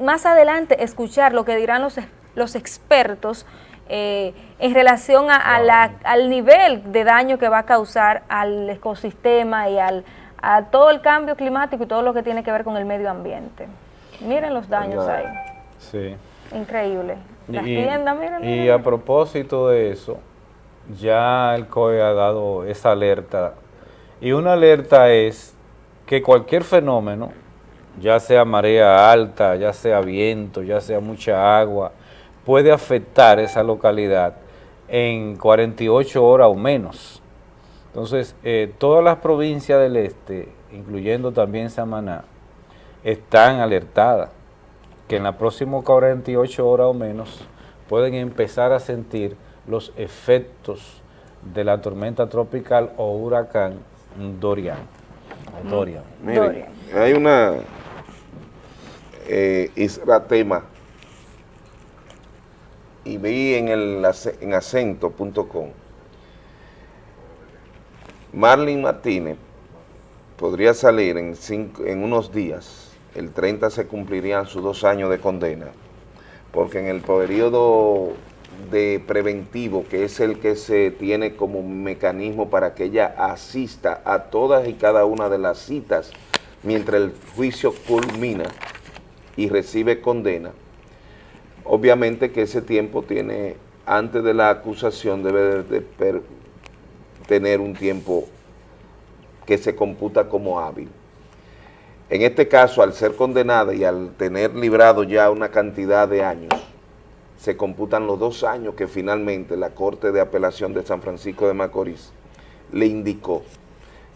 más adelante escuchar lo que dirán los, los expertos eh, en relación a, a la- al nivel de daño que va a causar al ecosistema y al, a todo el cambio climático y todo lo que tiene que ver con el medio ambiente. Miren los daños ahí, Sí. increíble. Las Y- tiendas, miren, Y miren. a propósito de eso, ya el COE ha dado esa alerta. Y una alerta es que cualquier fenómeno, ya sea marea alta, ya sea viento, ya sea mucha agua, puede afectar esa localidad en 48 horas o menos. Entonces, eh, todas las provincias del este, incluyendo también Samaná, están alertadas que en las próximas 48 horas o menos pueden empezar a sentir los efectos de la tormenta tropical o huracán Dorian. Dorian. Miren, hay una eh, Isra Tema. Y vi en, el, en acento.com Marlene Martínez podría salir en, cinco- en unos días, el 30 se cumplirían sus dos años de condena, porque en el periodo de preventivo, que es el que se tiene como mecanismo para que ella asista a todas y cada una de las citas mientras el juicio culmina y recibe condena, obviamente que ese tiempo tiene, antes de la acusación debe de, tener un tiempo que se computa como hábil. En este caso, al ser condenada y al tener librado ya una cantidad de años, se computan los dos años que finalmente la Corte de Apelación de San Francisco de Macorís le indicó.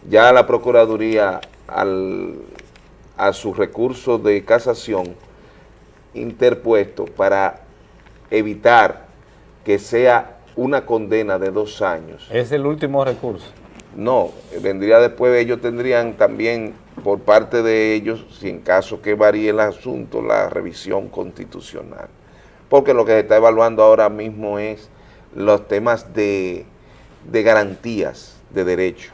Ya la Procuraduría, al, a su recurso de casación interpuesto para evitar que sea una condena de dos años, Es el último recurso. no, vendría después, ellos tendrían también por parte de ellos, si en caso que varíe el asunto, la revisión constitucional. Porque lo que se está evaluando ahora mismo es los temas de, de garantías de derecho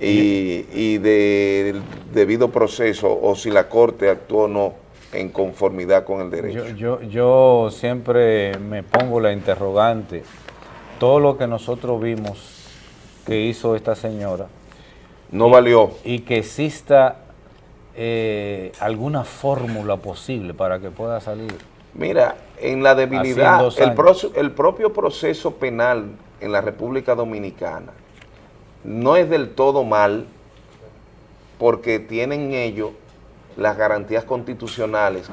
y, y de debido proceso o si la Corte actuó o no en conformidad con el derecho. Yo, yo, yo siempre me pongo la interrogante. Todo lo que nosotros vimos que hizo esta señora. No valió. Y que exista eh, alguna fórmula posible para que pueda salir. Mira, en la debilidad, el propio proceso penal en la República Dominicana no es del todo mal porque tienen ellos las garantías constitucionales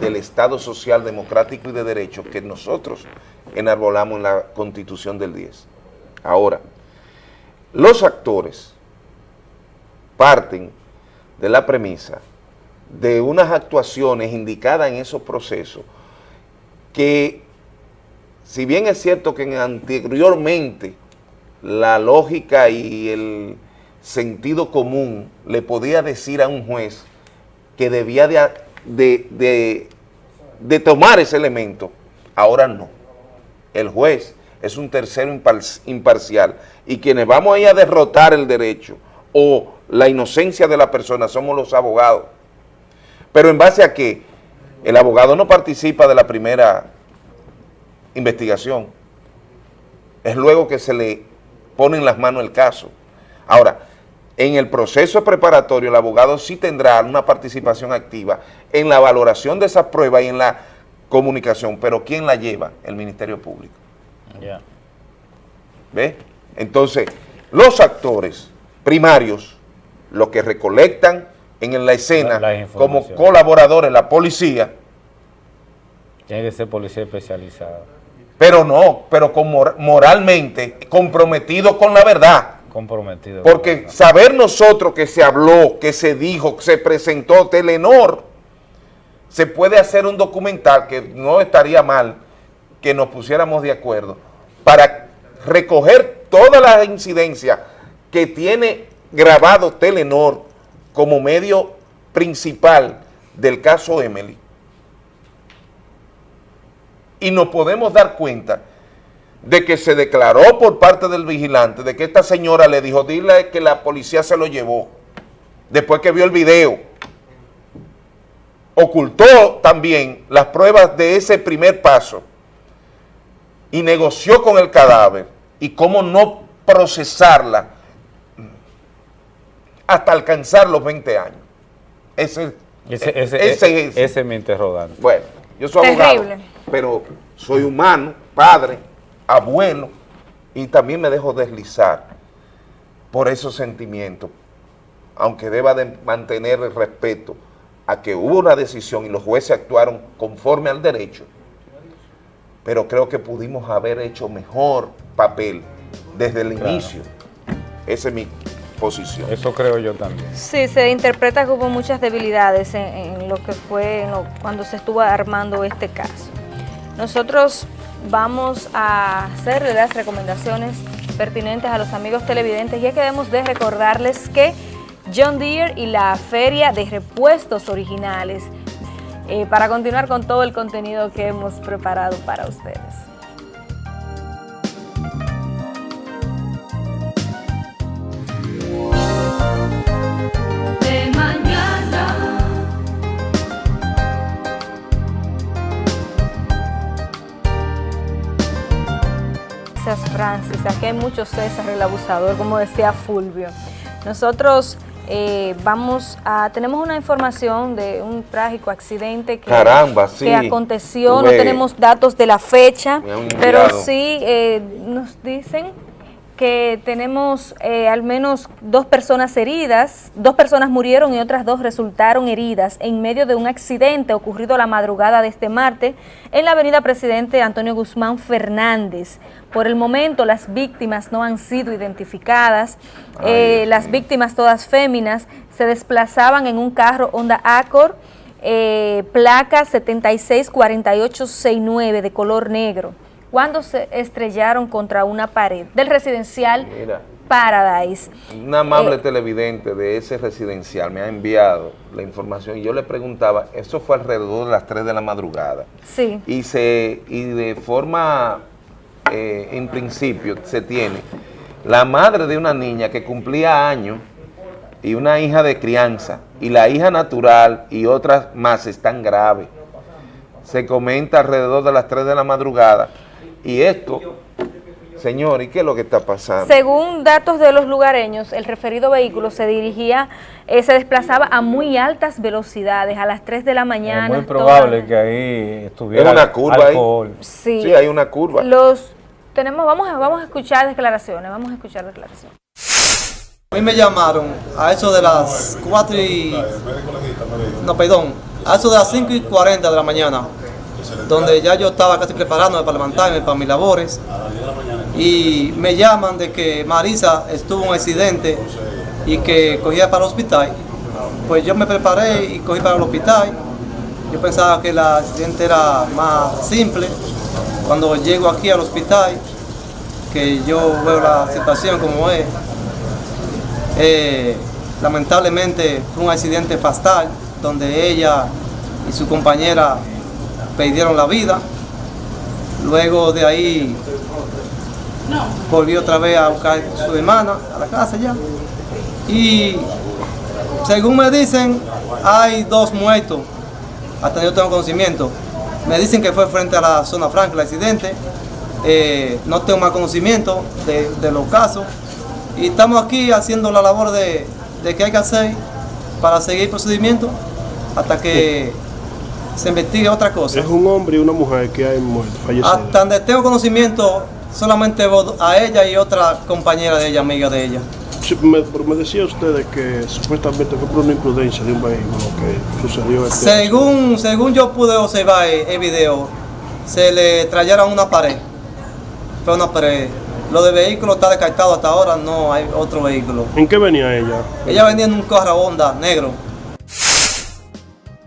del Estado Social, Democrático y de Derecho que nosotros enarbolamos en la Constitución del 10. Ahora, los actores parten de la premisa de unas actuaciones indicadas en esos procesos que, si bien es cierto que en- anteriormente la lógica y el sentido común le podía decir a un juez que debía de, de- tomar ese elemento, ahora no. El juez es un tercero impar- imparcial y quienes vamos a ir a derrotar el derecho o la inocencia de la persona somos los abogados. Pero en base a que el abogado no participa de la primera investigación, es luego que se le pone en las manos el caso. Ahora, en el proceso preparatorio el abogado sí tendrá una participación activa en la valoración de esa prueba y en la comunicación, pero ¿quién la lleva? El Ministerio Público. Ya. ¿Ve? Entonces, los actores primarios, los que recolectan en la escena como colaboradores, la policía. Tiene que ser policía especializada. Pero no, pero con moralmente comprometido con la verdad. Comprometido. Porque saber nosotros que se habló, que se dijo, que se presentó Telenor, se puede hacer un documental que no estaría mal que nos pusiéramos de acuerdo para recoger todas las incidencias que tiene grabado Telenor como medio principal del caso Emily. Y nos podemos dar cuenta de que se declaró por parte del vigilante, de que esta señora le dijo, dile que la policía se lo llevó, después que vio el video. Ocultó también las pruebas de ese primer paso y negoció con el cadáver y cómo no procesarla hasta alcanzar los 20 años. Ese, ese, ese, ese, mi interrogante. Bueno, yo soy abogado, pero soy humano, padre, abuelo, y también me dejo deslizar por esos sentimientos, aunque deba de mantener el respeto a que hubo una decisión y los jueces actuaron conforme al derecho, pero creo que pudimos haber hecho mejor papel desde el inicio. Ese es mi posición. Eso creo yo también. Sí, se interpreta que hubo muchas debilidades en, lo que fue cuando se estuvo armando este caso. Nosotros vamos a hacerle las recomendaciones pertinentes a los amigos televidentes y es que debemos de recordarles que John Deere y la Feria de Repuestos Originales eh, para continuar con todo el contenido que hemos preparado para ustedes. Francis. Aquí hay muchos César el abusador, como decía Fulvio. Nosotros eh, vamos a, tenemos una información de un trágico accidente que, que aconteció, no tenemos datos de la fecha, pero sí eh, nos dicen que tenemos eh, al menos dos personas heridas, dos personas murieron y otras dos resultaron heridas en medio de un accidente ocurrido la madrugada de este martes en la avenida Presidente Antonio Guzmán Fernández. Por el momento las víctimas no han sido identificadas, eh, las víctimas todas féminas se desplazaban en un carro Honda Accord, eh, placa 764869 de color negro cuando se estrellaron contra una pared del residencial Paradise. Un amable eh, televidente de ese residencial me ha enviado la información y yo le preguntaba, eso fue alrededor de las 3 de la madrugada. Sí. Y, se, y de forma, eh, en principio, se tiene la madre de una niña que cumplía años y una hija de crianza, y la hija natural y otras más están graves. Se comenta alrededor de las 3 de la madrugada y esto, señor, ¿y qué es lo que está pasando? Según datos de los lugareños, el referido vehículo se dirigía, eh, se desplazaba a muy altas velocidades, a las 3 de la mañana. Es muy probable que ahí estuviera una curva alcohol. Sí. sí, hay una curva. Los tenemos, vamos a, vamos a escuchar declaraciones, vamos a escuchar declaraciones. A mí me llamaron a eso de las 4 y... No, perdón, a eso de las 5 y 40 de la mañana donde ya yo estaba casi preparándome para levantarme para mis labores y me llaman de que Marisa estuvo en un accidente y que cogía para el hospital. Pues yo me preparé y cogí para el hospital. Yo pensaba que el accidente era más simple. Cuando llego aquí al hospital, que yo veo la situación como es, eh, lamentablemente fue un accidente fatal donde ella y su compañera perdieron la vida. Luego de ahí volvió otra vez a buscar a su hermana a la casa ya. Y según me dicen, hay dos muertos, hasta yo tengo conocimiento. Me dicen que fue frente a la zona franca el accidente. Eh, no tengo más conocimiento de, de, los casos. Y estamos aquí haciendo la labor de, de que hay que hacer para seguir el procedimiento hasta que se investigue otra cosa. Es un hombre y una mujer que hay muerto, fallecido. Hasta donde tengo conocimiento, solamente a ella y otra compañera de ella, amiga de ella. Sí, me, me decía usted que supuestamente fue por una imprudencia de un vehículo que sucedió este según Según yo pude observar el, video, se le trajeron una pared. Fue una pared. Lo de vehículo está descartado hasta ahora, no hay otro vehículo. ¿En qué venía ella? Ella venía en un carro Honda negro.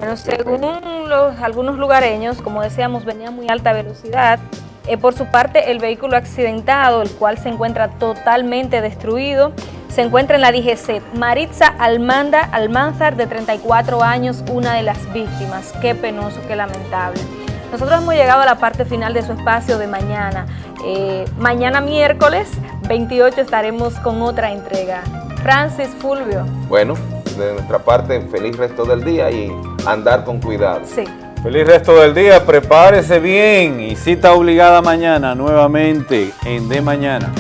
Bueno, según los, algunos lugareños, como decíamos, venía a muy alta velocidad. Eh, por su parte, el vehículo accidentado, el cual se encuentra totalmente destruido, se encuentra en la DGC. Maritza Almanda Almanzar, de 34 años, una de las víctimas. Qué penoso, qué lamentable. Nosotros hemos llegado a la parte final de su espacio de mañana. Eh, mañana miércoles 28 estaremos con otra entrega. Francis Fulvio. Bueno, de nuestra parte, feliz resto del día y andar con cuidado. Sí. Feliz resto del día, prepárese bien y cita obligada mañana nuevamente en De Mañana.